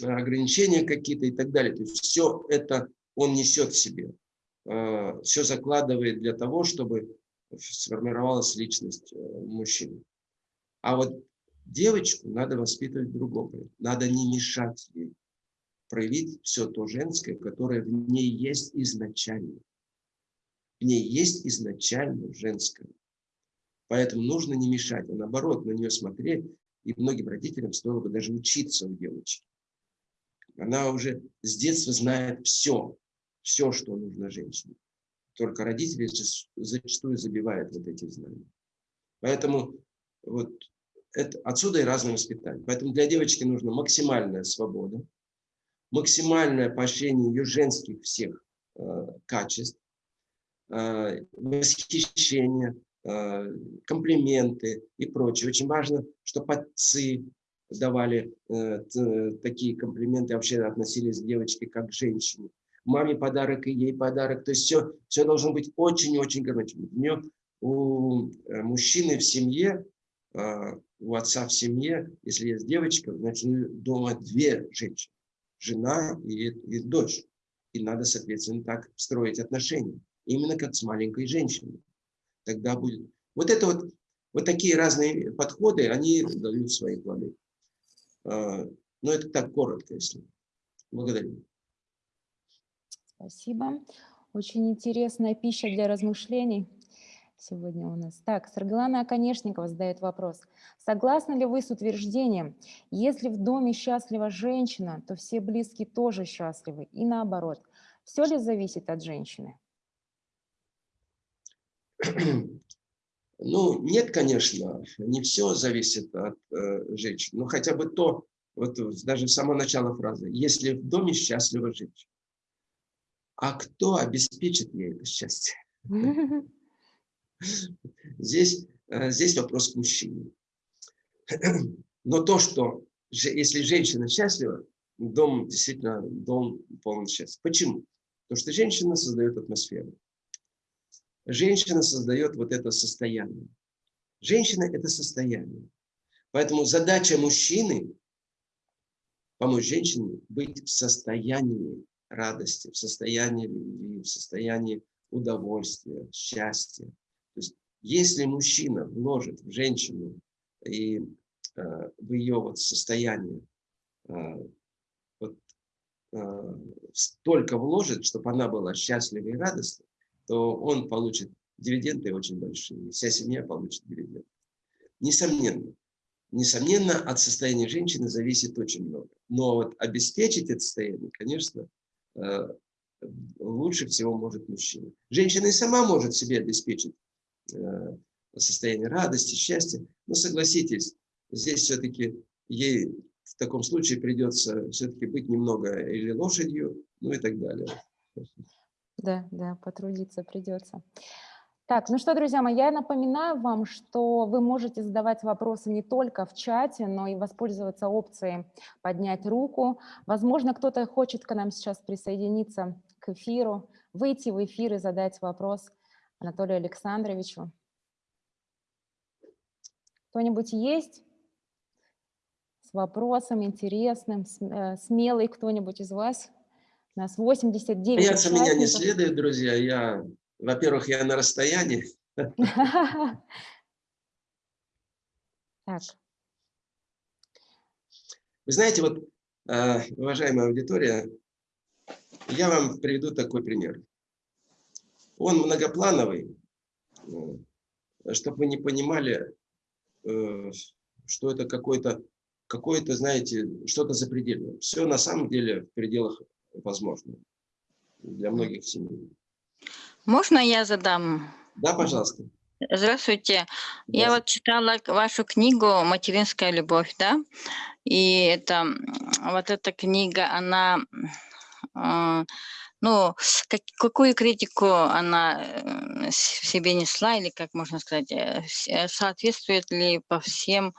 S2: ограничения какие-то и так далее. То есть все это он несет в себе. Э, все закладывает для того, чтобы сформировалась личность э, мужчины. А вот девочку надо воспитывать другого. Надо не мешать ей проявить все то женское, которое в ней есть изначально. В ней есть изначально женское. Поэтому нужно не мешать, а наоборот на нее смотреть. И многим родителям стоило бы даже учиться у девочки. Она уже с детства знает все, все, что нужно женщине. Только родители зачастую забивают вот эти знания. Поэтому вот это, отсюда и разное воспитание. Поэтому для девочки нужна максимальная свобода, максимальное поощрение ее женских всех э, качеств, э, восхищение, э, комплименты и прочее. Очень важно, чтобы отцы давали э, такие комплименты, вообще относились к девочке как к женщине. Маме подарок и ей подарок. То есть все, все должно быть очень-очень гармонично. У, э, мужчины в семье, э, у отца в семье, если есть девочка, значит дома две женщины жена и, и дочь. И надо, соответственно, так строить отношения. Именно как с маленькой женщиной. Тогда будет... Вот это вот, вот такие разные подходы, они дают свои плоды. А, но это так коротко, если. Благодарю.
S1: Спасибо. Очень интересная пища для размышлений сегодня у нас. Так, Саргалана Оконешникова задает вопрос. Согласны ли вы с утверждением, если в доме счастлива женщина, то все близкие тоже счастливы, и наоборот? Все ли зависит от женщины?
S2: Ну, нет, конечно, не все зависит от э, женщин, но хотя бы то, вот даже с самого начала фразы, если в доме счастлива женщина, а кто обеспечит ей это счастье? Здесь, э, здесь вопрос к мужчине. Но то, что если женщина счастлива, дом действительно дом полон счастья. Почему? Потому что женщина создает атмосферу. Женщина создает вот это состояние. Женщина – это состояние. Поэтому задача мужчины – помочь женщине быть в состоянии радости, в состоянии любви, в состоянии удовольствия, счастья. То есть, если мужчина вложит в женщину и э, в ее вот состояние э, вот, э, столько вложит, чтобы она была счастлива и радостна, то он получит дивиденды очень большие, вся семья получит дивиденды. Несомненно, несомненно, от состояния женщины зависит очень много. Но вот обеспечить это состояние, конечно, э, лучше всего может мужчина. Женщина и сама может себе обеспечить состояние радости, счастья. Но согласитесь, здесь все-таки ей в таком случае придется все-таки быть немного или лошадью, ну и так далее.
S1: Да, да, потрудиться придется. Так, ну что, друзья мои, я напоминаю вам, что вы можете задавать вопросы не только в чате, но и воспользоваться опцией поднять руку. Возможно, кто-то хочет к нам сейчас присоединиться к эфиру, выйти в эфир и задать вопрос Анатолию Александровичу. Кто-нибудь есть с вопросом интересным, э, смелый кто-нибудь из вас? У нас 89
S2: Бояться меня не следует, друзья. Я во-первых, я на расстоянии.
S1: Так.
S2: Вы знаете, вот, э, уважаемая аудитория, я вам приведу такой пример. Он многоплановый, э, чтобы вы не понимали, э, что это какой-то, какой-то, знаете, что-то запредельное. Все на самом деле в пределах возможного для многих семей.
S3: Можно я задам?
S2: Да, пожалуйста.
S3: Здравствуйте. Да. Я вот читала вашу книгу «Материнская любовь», да? И это, вот эта книга, она, э, ну, как, какую критику она э, в себе несла, или, как можно сказать, э, соответствует ли по всем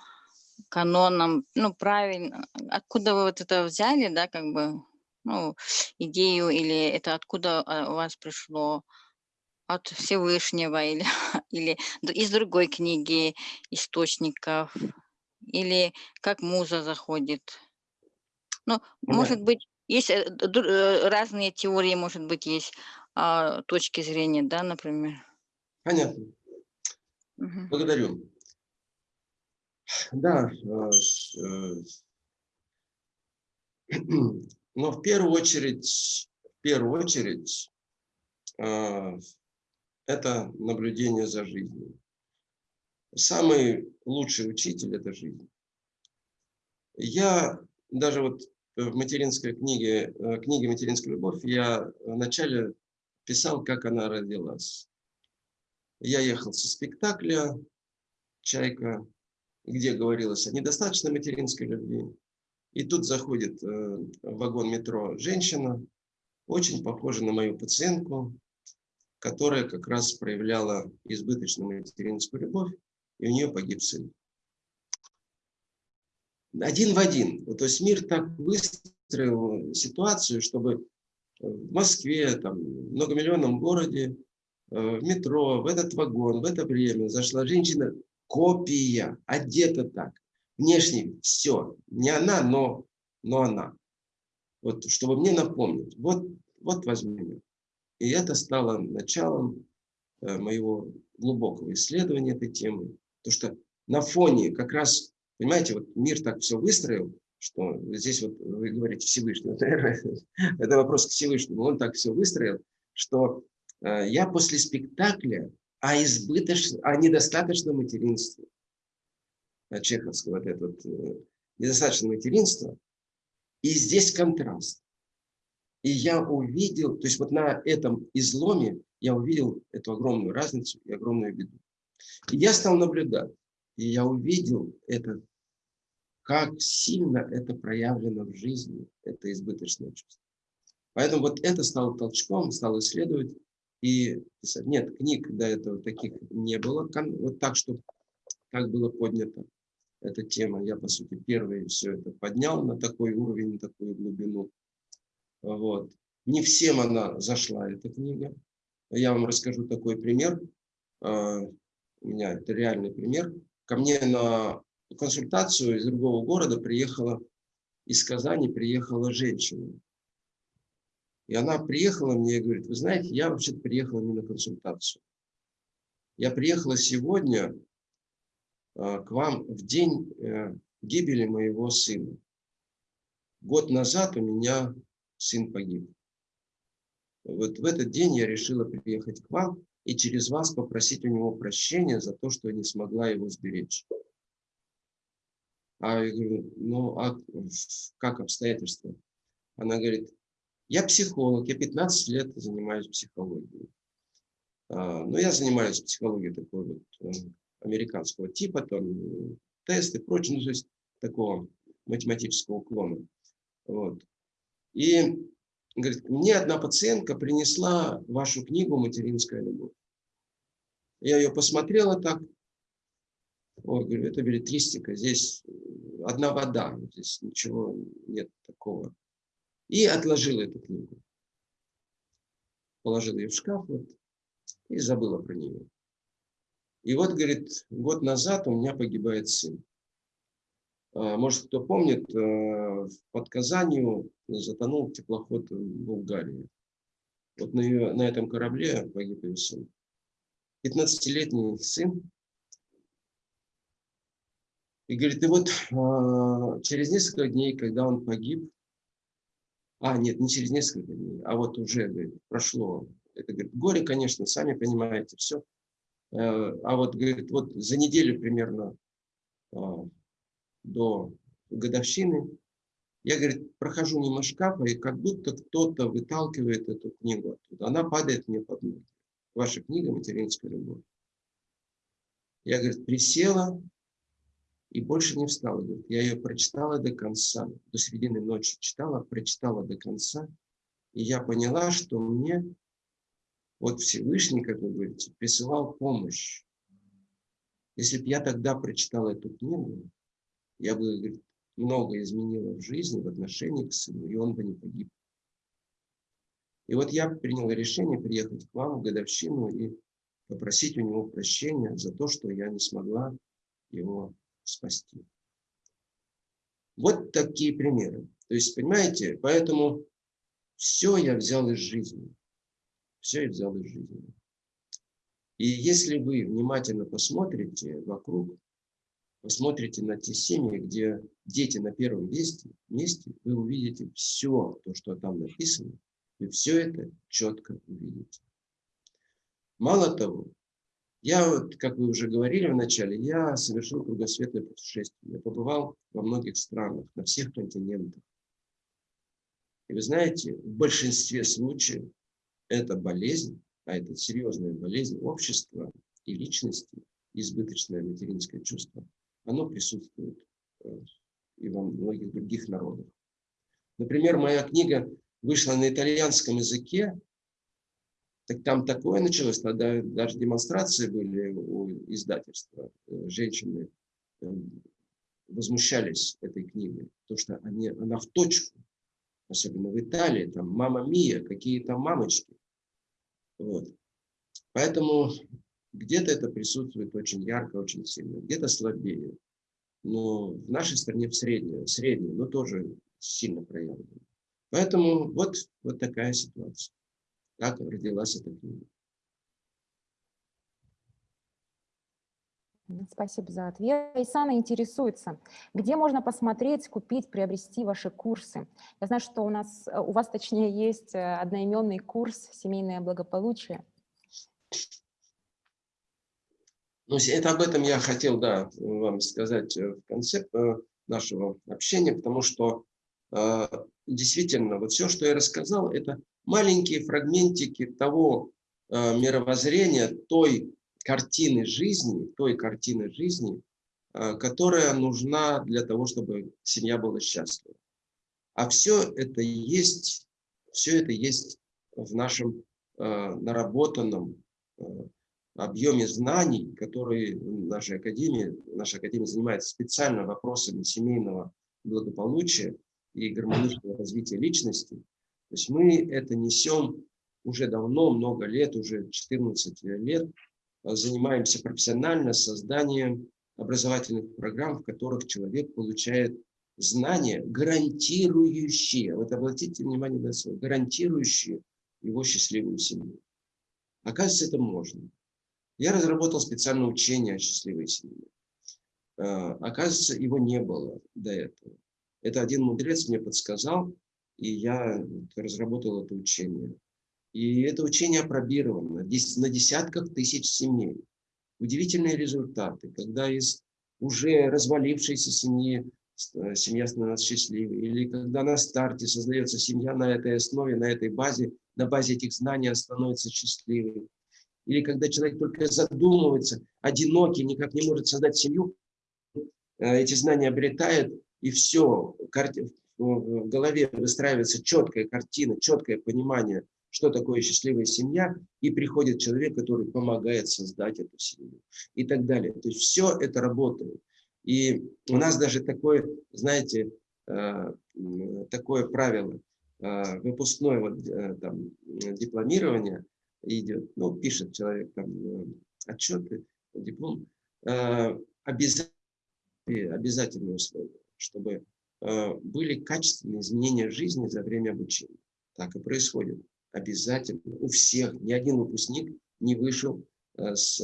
S3: канонам, ну, правильно, откуда вы вот это взяли, да, как бы, ну, идею, или это откуда у вас пришло? от Всевышнего или, или из другой книги источников, или как муза заходит. Ну, может быть, есть э, э, разные теории, может быть, есть а, точки зрения, да, например.
S2: Понятно. Угу. Благодарю. Да, э, но в первую очередь, в первую очередь, это наблюдение за жизнью. Самый лучший учитель – это жизнь. Я даже вот в материнской книге, э, книге «Материнская любовь» я вначале писал, как она родилась. Я ехал со спектакля «Чайка», где говорилось о недостаточной материнской любви. И тут заходит э, в вагон метро женщина, очень похожа на мою пациентку, которая как раз проявляла избыточную материнскую любовь, и у нее погиб сын. Один в один. То есть мир так выстроил ситуацию, чтобы в Москве, там, в многомиллионном городе, э, в метро, в этот вагон, в это время зашла женщина, копия, одета так, внешне все. Не она, но, но она. Вот, чтобы мне напомнить. Вот, вот возьми и это стало началом э, моего глубокого исследования этой темы. То что на фоне как раз, понимаете, вот мир так все выстроил, что здесь вот вы говорите Всевышний, это вопрос к Всевышнему, он так все выстроил, что э, я после спектакля о, избыточном, о недостаточном материнстве, чеховского вот это вот, э, недостаточное материнство, и здесь контраст. И я увидел, то есть вот на этом изломе я увидел эту огромную разницу и огромную беду. И я стал наблюдать, и я увидел это, как сильно это проявлено в жизни, это избыточное чувство. Поэтому вот это стало толчком, стал исследовать и писать. Нет, книг до этого таких не было, вот так, что так было поднято эта тема. Я, по сути, первый все это поднял на такой уровень, на такую глубину. Вот. Не всем она зашла, эта книга. Я вам расскажу такой пример. А, у меня это реальный пример. Ко мне на консультацию из другого города приехала, из Казани приехала женщина. И она приехала мне и говорит, вы знаете, я вообще-то приехала не на консультацию. Я приехала сегодня а, к вам в день э, гибели моего сына. Год назад у меня сын погиб. Вот в этот день я решила приехать к вам и через вас попросить у него прощения за то, что не смогла его сберечь. А я говорю, ну а как обстоятельства? Она говорит, я психолог, я 15 лет занимаюсь психологией. А, но ну, я занимаюсь психологией такой вот э, американского типа, там тесты, прочее, ну, то есть такого математического уклона. Вот. И говорит, мне одна пациентка принесла вашу книгу «Материнская любовь». Я ее посмотрела так. Ой, говорю, это билетристика, здесь одна вода, здесь ничего нет такого. И отложила эту книгу. Положила ее в шкаф вот, и забыла про нее. И вот, говорит, год назад у меня погибает сын. А, может, кто помнит, э, под Казанью затонул теплоход Булгарии. Вот на, ее, на этом корабле погиб ее сын. 15-летний сын. И говорит, и вот а, через несколько дней, когда он погиб, а, нет, не через несколько дней, а вот уже, говорит, прошло, это, говорит, горе, конечно, сами понимаете, все. Э, а вот, говорит, вот за неделю примерно до годовщины я, говорит, прохожу мимо шкафа, и как будто кто-то выталкивает эту книгу оттуда. Она падает мне под ноги. Ваша книга «Материнская любовь». Я, говорит, присела и больше не встала. Говорит. Я ее прочитала до конца, до середины ночи читала, прочитала до конца. И я поняла, что мне вот Всевышний, как вы говорите, присылал помощь. Если бы я тогда прочитала эту книгу, я бы говорит, много изменила в жизни, в отношении к сыну, и он бы не погиб. И вот я принял решение приехать к вам в годовщину и попросить у него прощения за то, что я не смогла его спасти. Вот такие примеры. То есть, понимаете, поэтому все я взял из жизни. Все я взял из жизни. И если вы внимательно посмотрите вокруг, посмотрите на те семьи, где дети на первом месте, месте вы увидите все то, что там написано, вы все это четко увидите. Мало того, я, вот, как вы уже говорили в начале, я совершил кругосветное путешествие. Я побывал во многих странах, на всех континентах. И вы знаете, в большинстве случаев эта болезнь, а это серьезная болезнь общества и личности, избыточное материнское чувство, оно присутствует э, и во многих других народах. Например, моя книга вышла на итальянском языке, так там такое началось, тогда даже демонстрации были у издательства. Э, женщины э, возмущались этой книгой, потому что они, она в точку, особенно в Италии, там «Мама Мия», какие там мамочки. Вот. Поэтому где-то это присутствует очень ярко, очень сильно, где-то слабее. Но в нашей стране в среднем, среднем, но тоже сильно проявлено. Поэтому вот, вот такая ситуация. Как родилась эта книга.
S1: Спасибо за ответ. Исана интересуется, где можно посмотреть, купить, приобрести ваши курсы? Я знаю, что у, нас, у вас, точнее, есть одноименный курс «Семейное благополучие».
S2: Ну, это об этом я хотел, да, вам сказать э, в конце э, нашего общения, потому что э, действительно, вот все, что я рассказал, это маленькие фрагментики того э, мировоззрения, той картины жизни, той картины жизни, э, которая нужна для того, чтобы семья была счастлива. А все это есть, все это есть в нашем э, наработанном э, объеме знаний, которые наша академия, наша академия занимается специально вопросами семейного благополучия и гармоничного развития личности. То есть мы это несем уже давно, много лет, уже 14 лет, занимаемся профессионально созданием образовательных программ, в которых человек получает знания, гарантирующие, вот обратите внимание на слово, гарантирующие его счастливую семью. Оказывается, это можно. Я разработал специальное учение о счастливой семье. А, оказывается, его не было до этого. Это один мудрец мне подсказал, и я разработал это учение. И это учение опробировано на десятках тысяч семей. Удивительные результаты, когда из уже развалившейся семьи э, семья становится счастливой, или когда на старте создается семья на этой основе, на этой базе, на базе этих знаний становится счастливой или когда человек только задумывается, одинокий, никак не может создать семью, э, эти знания обретает, и все, в голове выстраивается четкая картина, четкое понимание, что такое счастливая семья, и приходит человек, который помогает создать эту семью и так далее. То есть все это работает. И у нас даже такое, знаете, э, такое правило, э, выпускное вот, там, дипломирование идет, ну, пишет человек там отчеты, диплом, обязательно, обязательные условия, чтобы были качественные изменения жизни за время обучения. Так и происходит. Обязательно. У всех. Ни один выпускник не вышел с,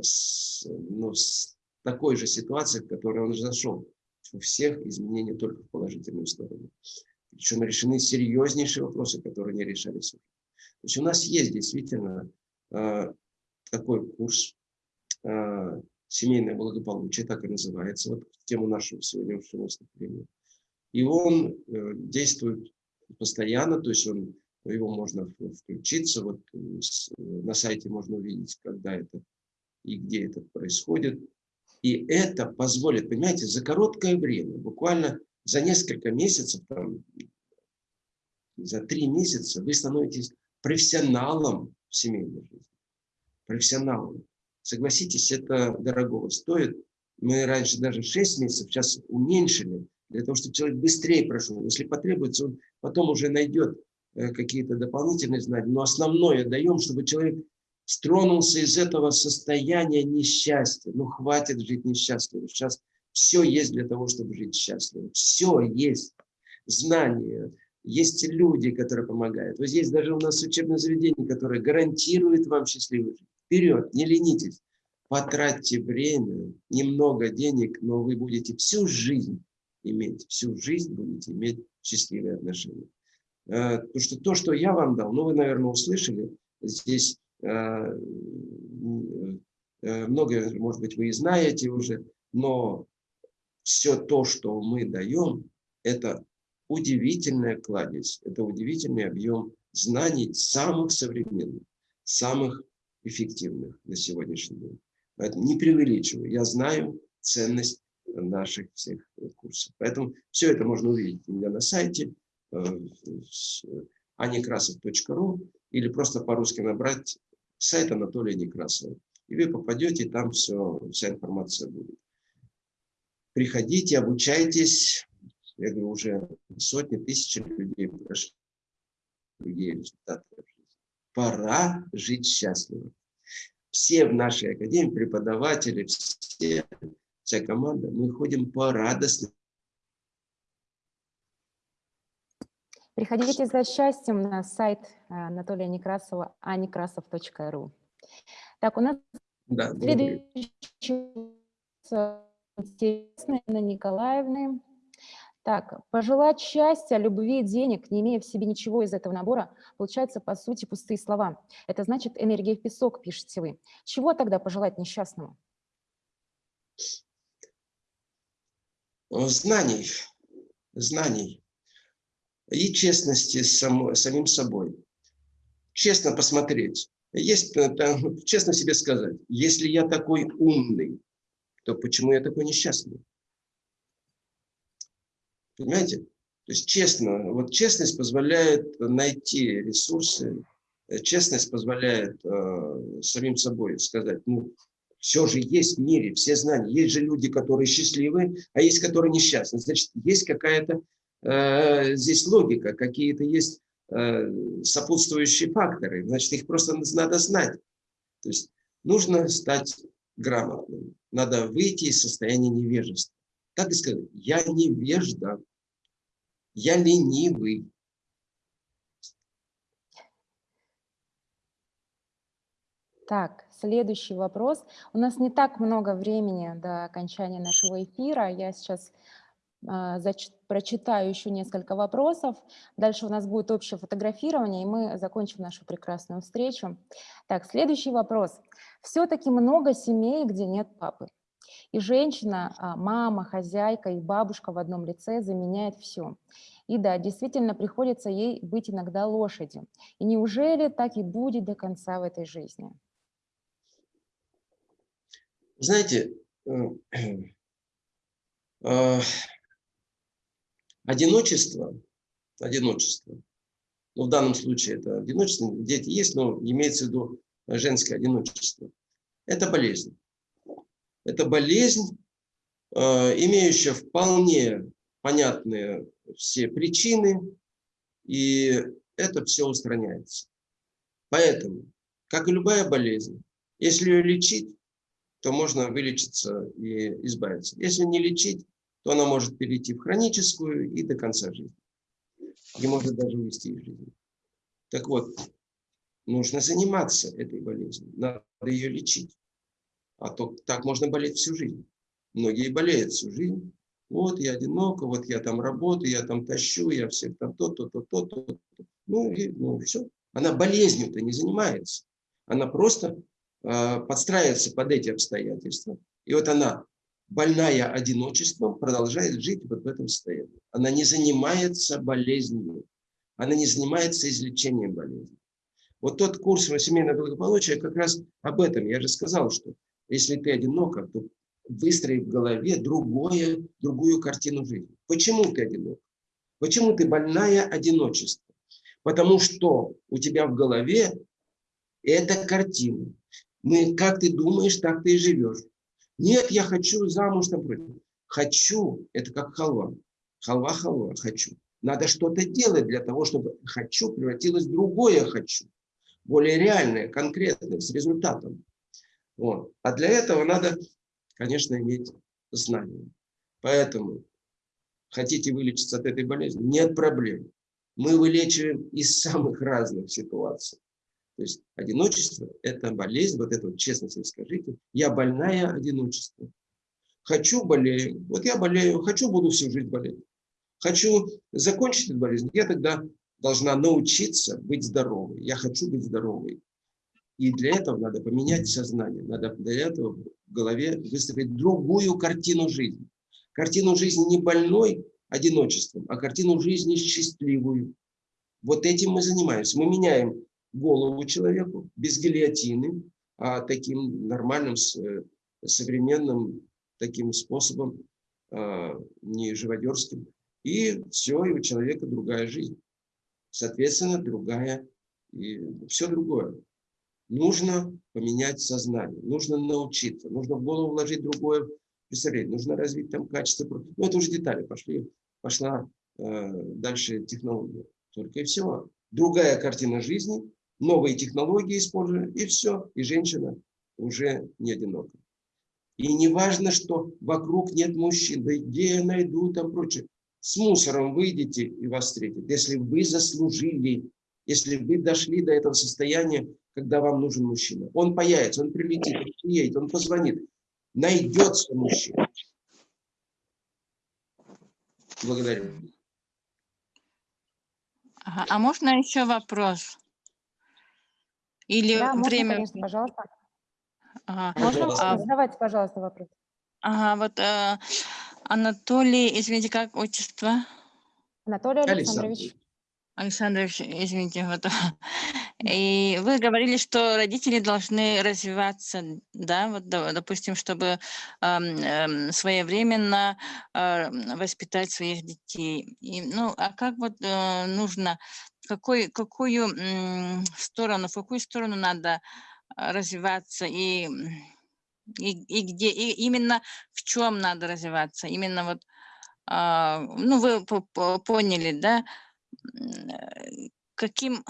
S2: с, ну, с такой же ситуации, в которой он зашел. У всех изменения только в положительную сторону. Причем решены серьезнейшие вопросы, которые не решались. То есть у нас есть действительно э, такой курс э, «Семейное благополучие», так и называется, вот тему нашего сегодняшнего выступления. И он э, действует постоянно, то есть он, его можно включиться, вот на сайте можно увидеть, когда это и где это происходит. И это позволит, понимаете, за короткое время, буквально за несколько месяцев, там, за три месяца вы становитесь профессионалом в семейной жизни. Профессионалом. Согласитесь, это дорого стоит. Мы раньше даже 6 месяцев, сейчас уменьшили, для того, чтобы человек быстрее прошел. Если потребуется, он потом уже найдет э, какие-то дополнительные знания. Но основное даем, чтобы человек стронулся из этого состояния несчастья. Ну, хватит жить несчастливо. Сейчас все есть для того, чтобы жить счастливо. Все есть. Знания, есть люди, которые помогают. Вот здесь даже у нас учебное заведение, которое гарантирует вам счастливую жизнь. Вперед, не ленитесь. Потратьте время, немного денег, но вы будете всю жизнь иметь, всю жизнь будете иметь счастливые отношения. Э, потому что то, что я вам дал, ну, вы, наверное, услышали, здесь Э, э, многое, может быть, вы и знаете уже, но все то, что мы даем, это удивительная кладезь, это удивительный объем знаний самых современных, самых эффективных на сегодняшний день. Поэтому не преувеличиваю. Я знаю ценность наших всех курсов. Поэтому все это можно увидеть у меня на сайте э, anikrasov.ru или просто по-русски набрать сайт Анатолия Некрасова. И вы попадете, и там все, вся информация будет. Приходите, обучайтесь. Я говорю, уже сотни, тысячи людей прошли другие результаты. Пора жить счастливо. Все в нашей академии, преподаватели, все, вся команда, мы ходим по радостным
S1: Приходите за счастьем на сайт э, Анатолия Некрасова, anekrasov.ru. Так, у нас
S2: да,
S1: следующий интересный Анна Николаевны. Так, пожелать счастья, любви, денег, не имея в себе ничего из этого набора, получается, по сути, пустые слова. Это значит энергия в песок, пишете вы. Чего тогда пожелать несчастному?
S2: Знаний. Знаний и честности с самим собой. Честно посмотреть. Есть, э, честно себе сказать, если я такой умный, то почему я такой несчастный? Понимаете? То есть честно, вот честность позволяет найти ресурсы, э, честность позволяет э, самим собой сказать, ну, все же есть в мире, все знания. Есть же люди, которые счастливы, а есть, которые несчастны. Значит, есть какая-то Э, здесь логика, какие-то есть э, сопутствующие факторы, значит, их просто надо знать. То есть нужно стать грамотным, надо выйти из состояния невежества. Так и сказать, я невежда, я ленивый.
S1: Так, следующий вопрос. У нас не так много времени до окончания нашего эфира. Я сейчас а, прочитаю еще несколько вопросов. Дальше у нас будет общее фотографирование, и мы закончим нашу прекрасную встречу. Так, следующий вопрос. Все-таки много семей, где нет папы. И женщина, а, мама, хозяйка и бабушка в одном лице заменяет все. И да, действительно приходится ей быть иногда лошадью. И неужели так и будет до конца в этой жизни?
S2: Знаете, э, э, Одиночество, одиночество Ну, в данном случае это одиночество, дети есть, но имеется в виду женское одиночество. Это болезнь. Это болезнь, э, имеющая вполне понятные все причины, и это все устраняется. Поэтому, как и любая болезнь, если ее лечить, то можно вылечиться и избавиться. Если не лечить, то она может перейти в хроническую и до конца жизни. И может даже увести из жизни. Так вот, нужно заниматься этой болезнью, надо ее лечить. А то так можно болеть всю жизнь. Многие болеют всю жизнь. Вот я одиноко, вот я там работаю, я там тащу, я всех там то-то, то-то, то-то. Ну, и, ну, все. Она болезнью-то не занимается. Она просто э, подстраивается под эти обстоятельства. И вот она, больная одиночеством, продолжает жить вот в этом состоянии. Она не занимается болезнью. Она не занимается излечением болезни. Вот тот курс семейного благополучия как раз об этом. Я же сказал, что если ты одинока, то выстроить в голове другое, другую картину жизни. Почему ты одинок? Почему ты больная одиночество? Потому что у тебя в голове эта картина. Мы, как ты думаешь, так ты и живешь. Нет, я хочу замуж, напротив. Хочу, это как халва. Халва, халва, хочу. Надо что-то делать для того, чтобы хочу превратилось в другое хочу. Более реальное, конкретное, с результатом. Вот. А для этого надо конечно, иметь знания. Поэтому хотите вылечиться от этой болезни? Нет проблем. Мы вылечиваем из самых разных ситуаций. То есть одиночество – это болезнь, вот это вот честно себе скажите. Я больная одиночество. Хочу – болею. Вот я болею, хочу – буду всю жизнь болеть. Хочу закончить эту болезнь, я тогда должна научиться быть здоровой. Я хочу быть здоровой. И для этого надо поменять сознание, надо для этого в голове выстроить другую картину жизни. Картину жизни не больной одиночеством, а картину жизни счастливую. Вот этим мы занимаемся. Мы меняем голову человеку без гильотины, а таким нормальным, э, современным таким способом, а, не живодерским. И все, и у человека другая жизнь. Соответственно, другая, и все другое нужно поменять сознание, нужно научиться, нужно в голову вложить другое представление, нужно развить там качество. Ну, это уже детали пошли, пошла э, дальше технология. Только и всего. Другая картина жизни, новые технологии используем, и все. И женщина уже не одинока. И не важно, что вокруг нет мужчин, да где я найду там прочее. С мусором выйдете и вас встретят. Если вы заслужили, если вы дошли до этого состояния, когда вам нужен мужчина. Он появится, он прилетит, он приедет, он позвонит. Найдется мужчина. Благодарю.
S3: Ага. А можно еще вопрос? Или
S1: да,
S3: время...
S1: Можно, конечно, пожалуйста.
S3: Ага.
S1: Можно?
S2: Пожалуйста.
S1: Задавайте, пожалуйста, вопрос.
S3: Ага, вот э, Анатолий, извините, как отчество?
S1: Анатолий Александрович.
S3: Александрович, извините, вот. И вы говорили, что родители должны развиваться, да, вот, допустим, чтобы э, своевременно э, воспитать своих детей. И, ну, а как вот э, нужно, какой, какую э, сторону, в какую сторону надо развиваться и, и, и где, и именно в чем надо развиваться, именно вот, э, ну, вы поняли, да, Э, каким,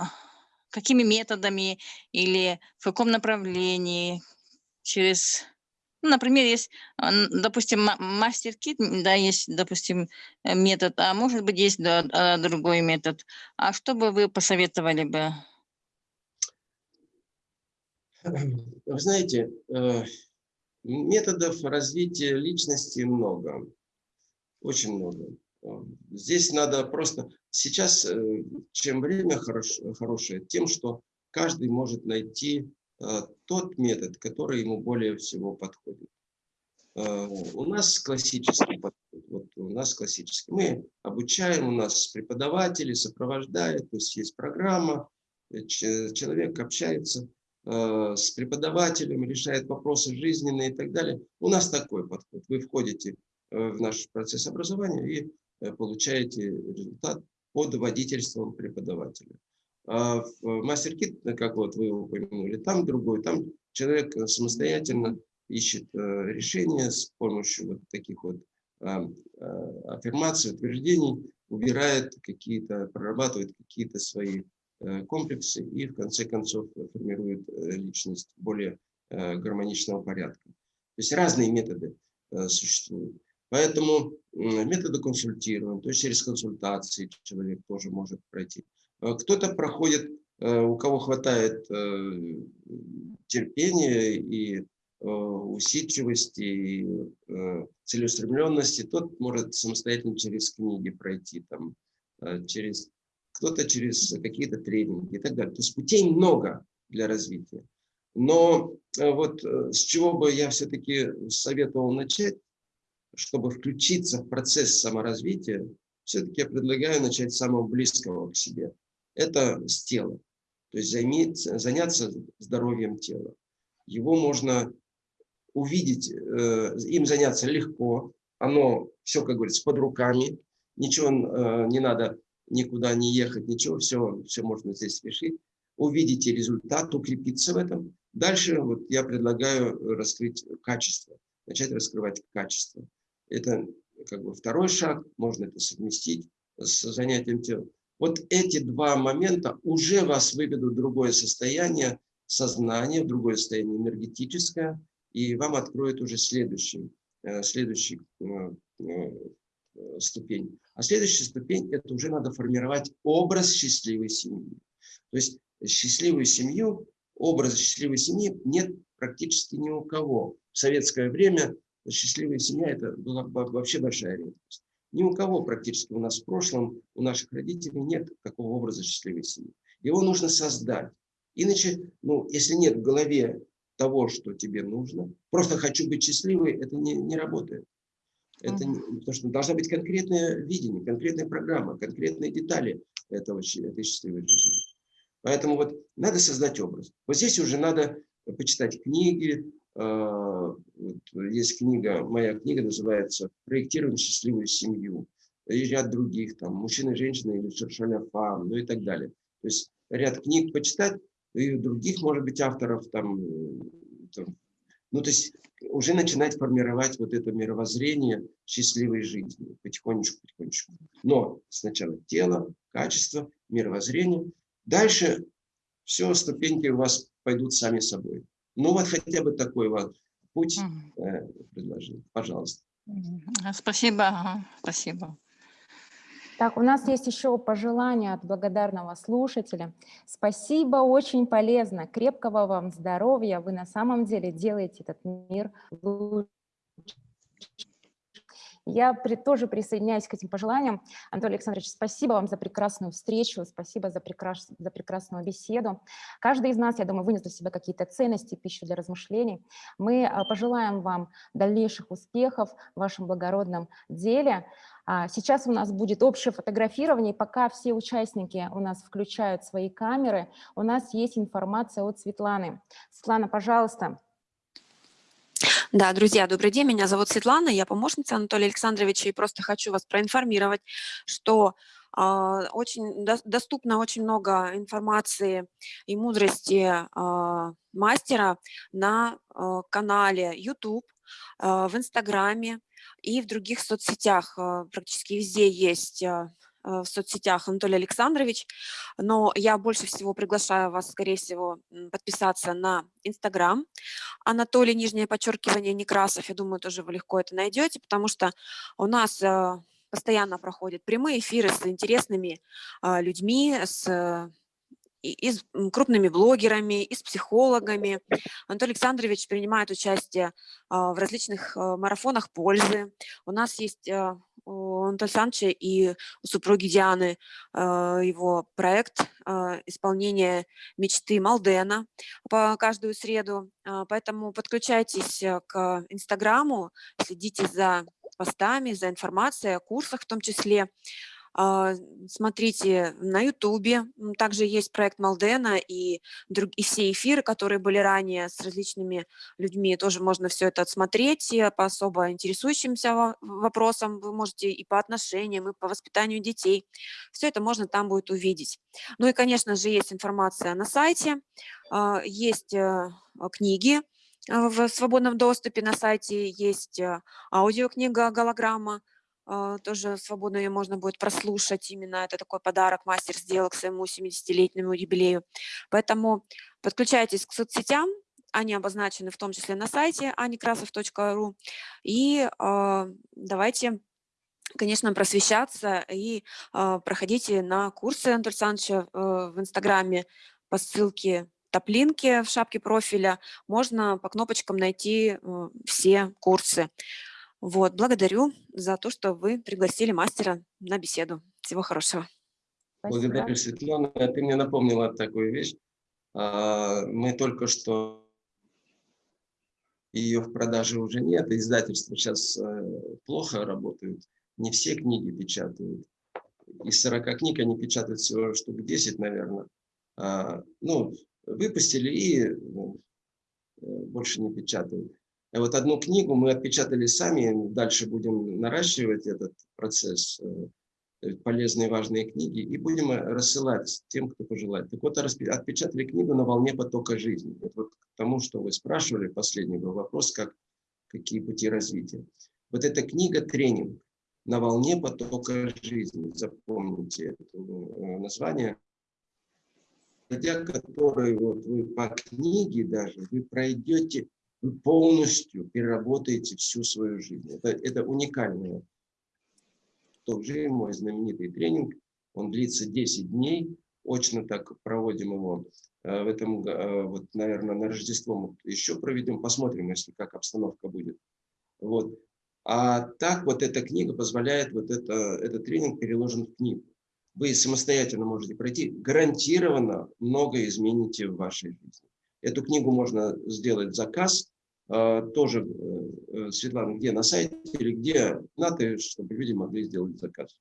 S3: какими методами или в каком направлении, через, ну, например, есть, допустим, мастер-кит, да, есть, допустим, э, метод, а может быть, есть да, а, другой метод. А что бы вы посоветовали бы?
S2: Вы знаете, э, методов развития личности много, очень много. Здесь надо просто... Сейчас, э, чем время хорош, хорошее, тем, что каждый может найти э, тот метод, который ему более всего подходит. Э, у нас классический подход. Вот у нас классический. Мы обучаем, у нас преподаватели сопровождают, то есть есть программа, человек общается с преподавателем, решает вопросы жизненные и так далее. У нас такой подход. Вы входите в наш процесс образования и получаете результат под водительством преподавателя. А в мастер-кит, как вот вы упомянули, там другой, там человек самостоятельно ищет решение с помощью вот таких вот аффирмаций, утверждений, убирает какие-то, прорабатывает какие-то свои комплексы и в конце концов формирует личность более гармоничного порядка. То есть разные методы существуют. Поэтому методы консультирования, то есть через консультации человек тоже может пройти. А кто-то проходит, э, у кого хватает э, терпения и э, усидчивости, и целеустремленности, тот может самостоятельно через книги пройти, там, через кто-то через какие-то тренинги и так далее. То есть путей много для развития. Но вот с чего бы я все-таки советовал начать, чтобы включиться в процесс саморазвития, все-таки я предлагаю начать с самого близкого к себе. Это с тела. То есть займеть, заняться здоровьем тела. Его можно увидеть, э, им заняться легко. Оно все, как говорится, под руками. Ничего э, не надо никуда не ехать, ничего, все, все можно здесь решить. Увидите результат, укрепиться в этом. Дальше вот я предлагаю раскрыть качество, начать раскрывать качество. Это как бы второй шаг, можно это совместить с занятием тела. Вот эти два момента уже вас выведут в другое состояние сознания, в другое состояние энергетическое, и вам откроют уже следующий, э, следующий э, э, ступень. А следующая ступень – это уже надо формировать образ счастливой семьи. То есть счастливую семью, образ счастливой семьи нет практически ни у кого. В советское время счастливая семья – это была вообще большая редкость. Ни у кого практически у нас в прошлом, у наших родителей нет такого образа счастливой семьи. Его нужно создать. Иначе, ну, если нет в голове того, что тебе нужно, просто хочу быть счастливой, это не, не работает. Это не, потому что должна быть конкретное видение, конкретная программа, конкретные детали этого, этой счастливой жизни. Поэтому вот надо создать образ. Вот здесь уже надо почитать книги, есть книга, моя книга называется «Проектируем счастливую семью». И ряд других, там, «Мужчина, женщина» или «Шершаля фам», ну и так далее. То есть ряд книг почитать, и других, может быть, авторов, там, там, ну, то есть уже начинать формировать вот это мировоззрение счастливой жизни, потихонечку, потихонечку. Но сначала тело, качество, мировоззрение. Дальше все, ступеньки у вас пойдут сами собой. Ну вот хотя бы такой вот путь э, предложил. Пожалуйста.
S3: Спасибо. Спасибо.
S1: Так, у нас есть еще пожелание от благодарного слушателя. Спасибо, очень полезно. Крепкого вам здоровья. Вы на самом деле делаете этот мир лучше. Я при, тоже присоединяюсь к этим пожеланиям. Анатолий Александрович, спасибо вам за прекрасную встречу, спасибо за, прекрас, за прекрасную беседу. Каждый из нас, я думаю, вынес для себя какие-то ценности, пищу для размышлений. Мы а, пожелаем вам дальнейших успехов в вашем благородном деле. А, сейчас у нас будет общее фотографирование, пока все участники у нас включают свои камеры, у нас есть информация от Светланы. Светлана, пожалуйста.
S4: Да, друзья, добрый день. Меня зовут Светлана, я помощница Анатолия Александровича, и просто хочу вас проинформировать, что э, очень до, доступно очень много информации и мудрости э, мастера на э, канале YouTube, э, в Инстаграме и в других соцсетях. Э, практически везде есть э, в соцсетях Анатолий Александрович, но я больше всего приглашаю вас, скорее всего, подписаться на Инстаграм Анатолий, нижнее подчеркивание, Некрасов. Я думаю, тоже вы легко это найдете, потому что у нас э, постоянно проходят прямые эфиры с интересными э, людьми, с и с крупными блогерами, и с психологами. Анатолий Александрович принимает участие в различных марафонах пользы. У нас есть у Антона Александровича и у супруги Дианы а, его проект а, исполнения мечты Малдена по каждую среду. А, поэтому подключайтесь э, к Инстаграму, следите за постами, за информацией о курсах в том числе. А, смотрите на Ютубе, также есть проект Малдена и, друг, и все эфиры, которые были ранее с различными людьми, тоже можно все это отсмотреть, и по особо интересующимся вопросам. Вы можете и по отношениям, и по воспитанию детей, все это можно там будет увидеть. Ну и, конечно же, есть информация на сайте, а, есть э, книги, э, в свободном доступе на сайте. Есть э, аудиокнига «Голограмма», тоже свободно ее можно будет прослушать. Именно это такой подарок мастер сделал к своему 70-летнему юбилею. Поэтому подключайтесь к соцсетям, они обозначены в том числе на сайте anikrasov.ru. И э, давайте, конечно, просвещаться и э, проходите на курсы Антона Александровича э, в Инстаграме по ссылке топлинки в шапке профиля. Можно по кнопочкам найти э, все курсы. Вот, благодарю за то, что вы пригласили мастера на беседу. Всего хорошего.
S2: Спасибо. Благодарю, Светлана. Ты мне напомнила такую вещь. А, мы только что ее в продаже уже нет, издательства сейчас э, плохо работают, не все книги печатают. Из 40 книг они печатают всего штук 10, наверное. А, ну, выпустили и ну, э, больше не печатают. Вот одну книгу мы отпечатали сами, дальше будем наращивать этот процесс, э, полезные важные книги, и будем рассылать тем, кто пожелает. Так вот, отпечатали книгу «На волне потока жизни». Это вот к тому, что вы спрашивали, последний был вопрос, как, какие пути развития. Вот эта книга «Тренинг на волне потока жизни», запомните это э, название, пройдя который вот вы по книге даже, вы пройдете полностью переработаете всю свою жизнь. Это, это уникальное. Тоже мой знаменитый тренинг, он длится 10 дней, очно так проводим его. Э, в этом, э, вот, наверное, на Рождество мы еще проведем, посмотрим, если как обстановка будет. Вот. А так вот эта книга позволяет, вот это, этот тренинг переложен в книгу. Вы самостоятельно можете пройти, гарантированно многое измените в вашей жизни. Эту книгу можно сделать заказ, а, тоже, э, э, Светлана, где, на сайте или где, надо, чтобы люди могли сделать заказ?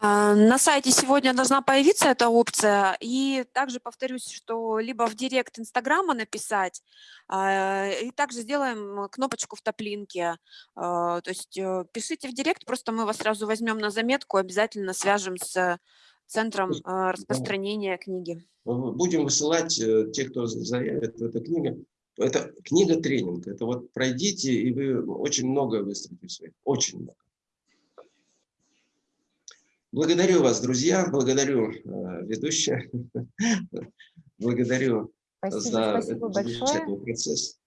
S4: А, на сайте сегодня должна появиться эта опция. И также повторюсь, что либо в директ Инстаграма написать, а, и также сделаем кнопочку в топлинке. То есть э, пишите в директ, просто мы вас сразу возьмем на заметку, обязательно свяжем с центром распространения книги.
S2: Будем высылать э, те, кто заявит в эту книгу. Это книга тренинг. Это вот пройдите, и вы очень много выстроите в своих. Очень много. Благодарю вас, друзья. Благодарю э, ведущая. Благодарю
S1: спасибо,
S2: за
S1: спасибо
S2: этот замечательный процесс.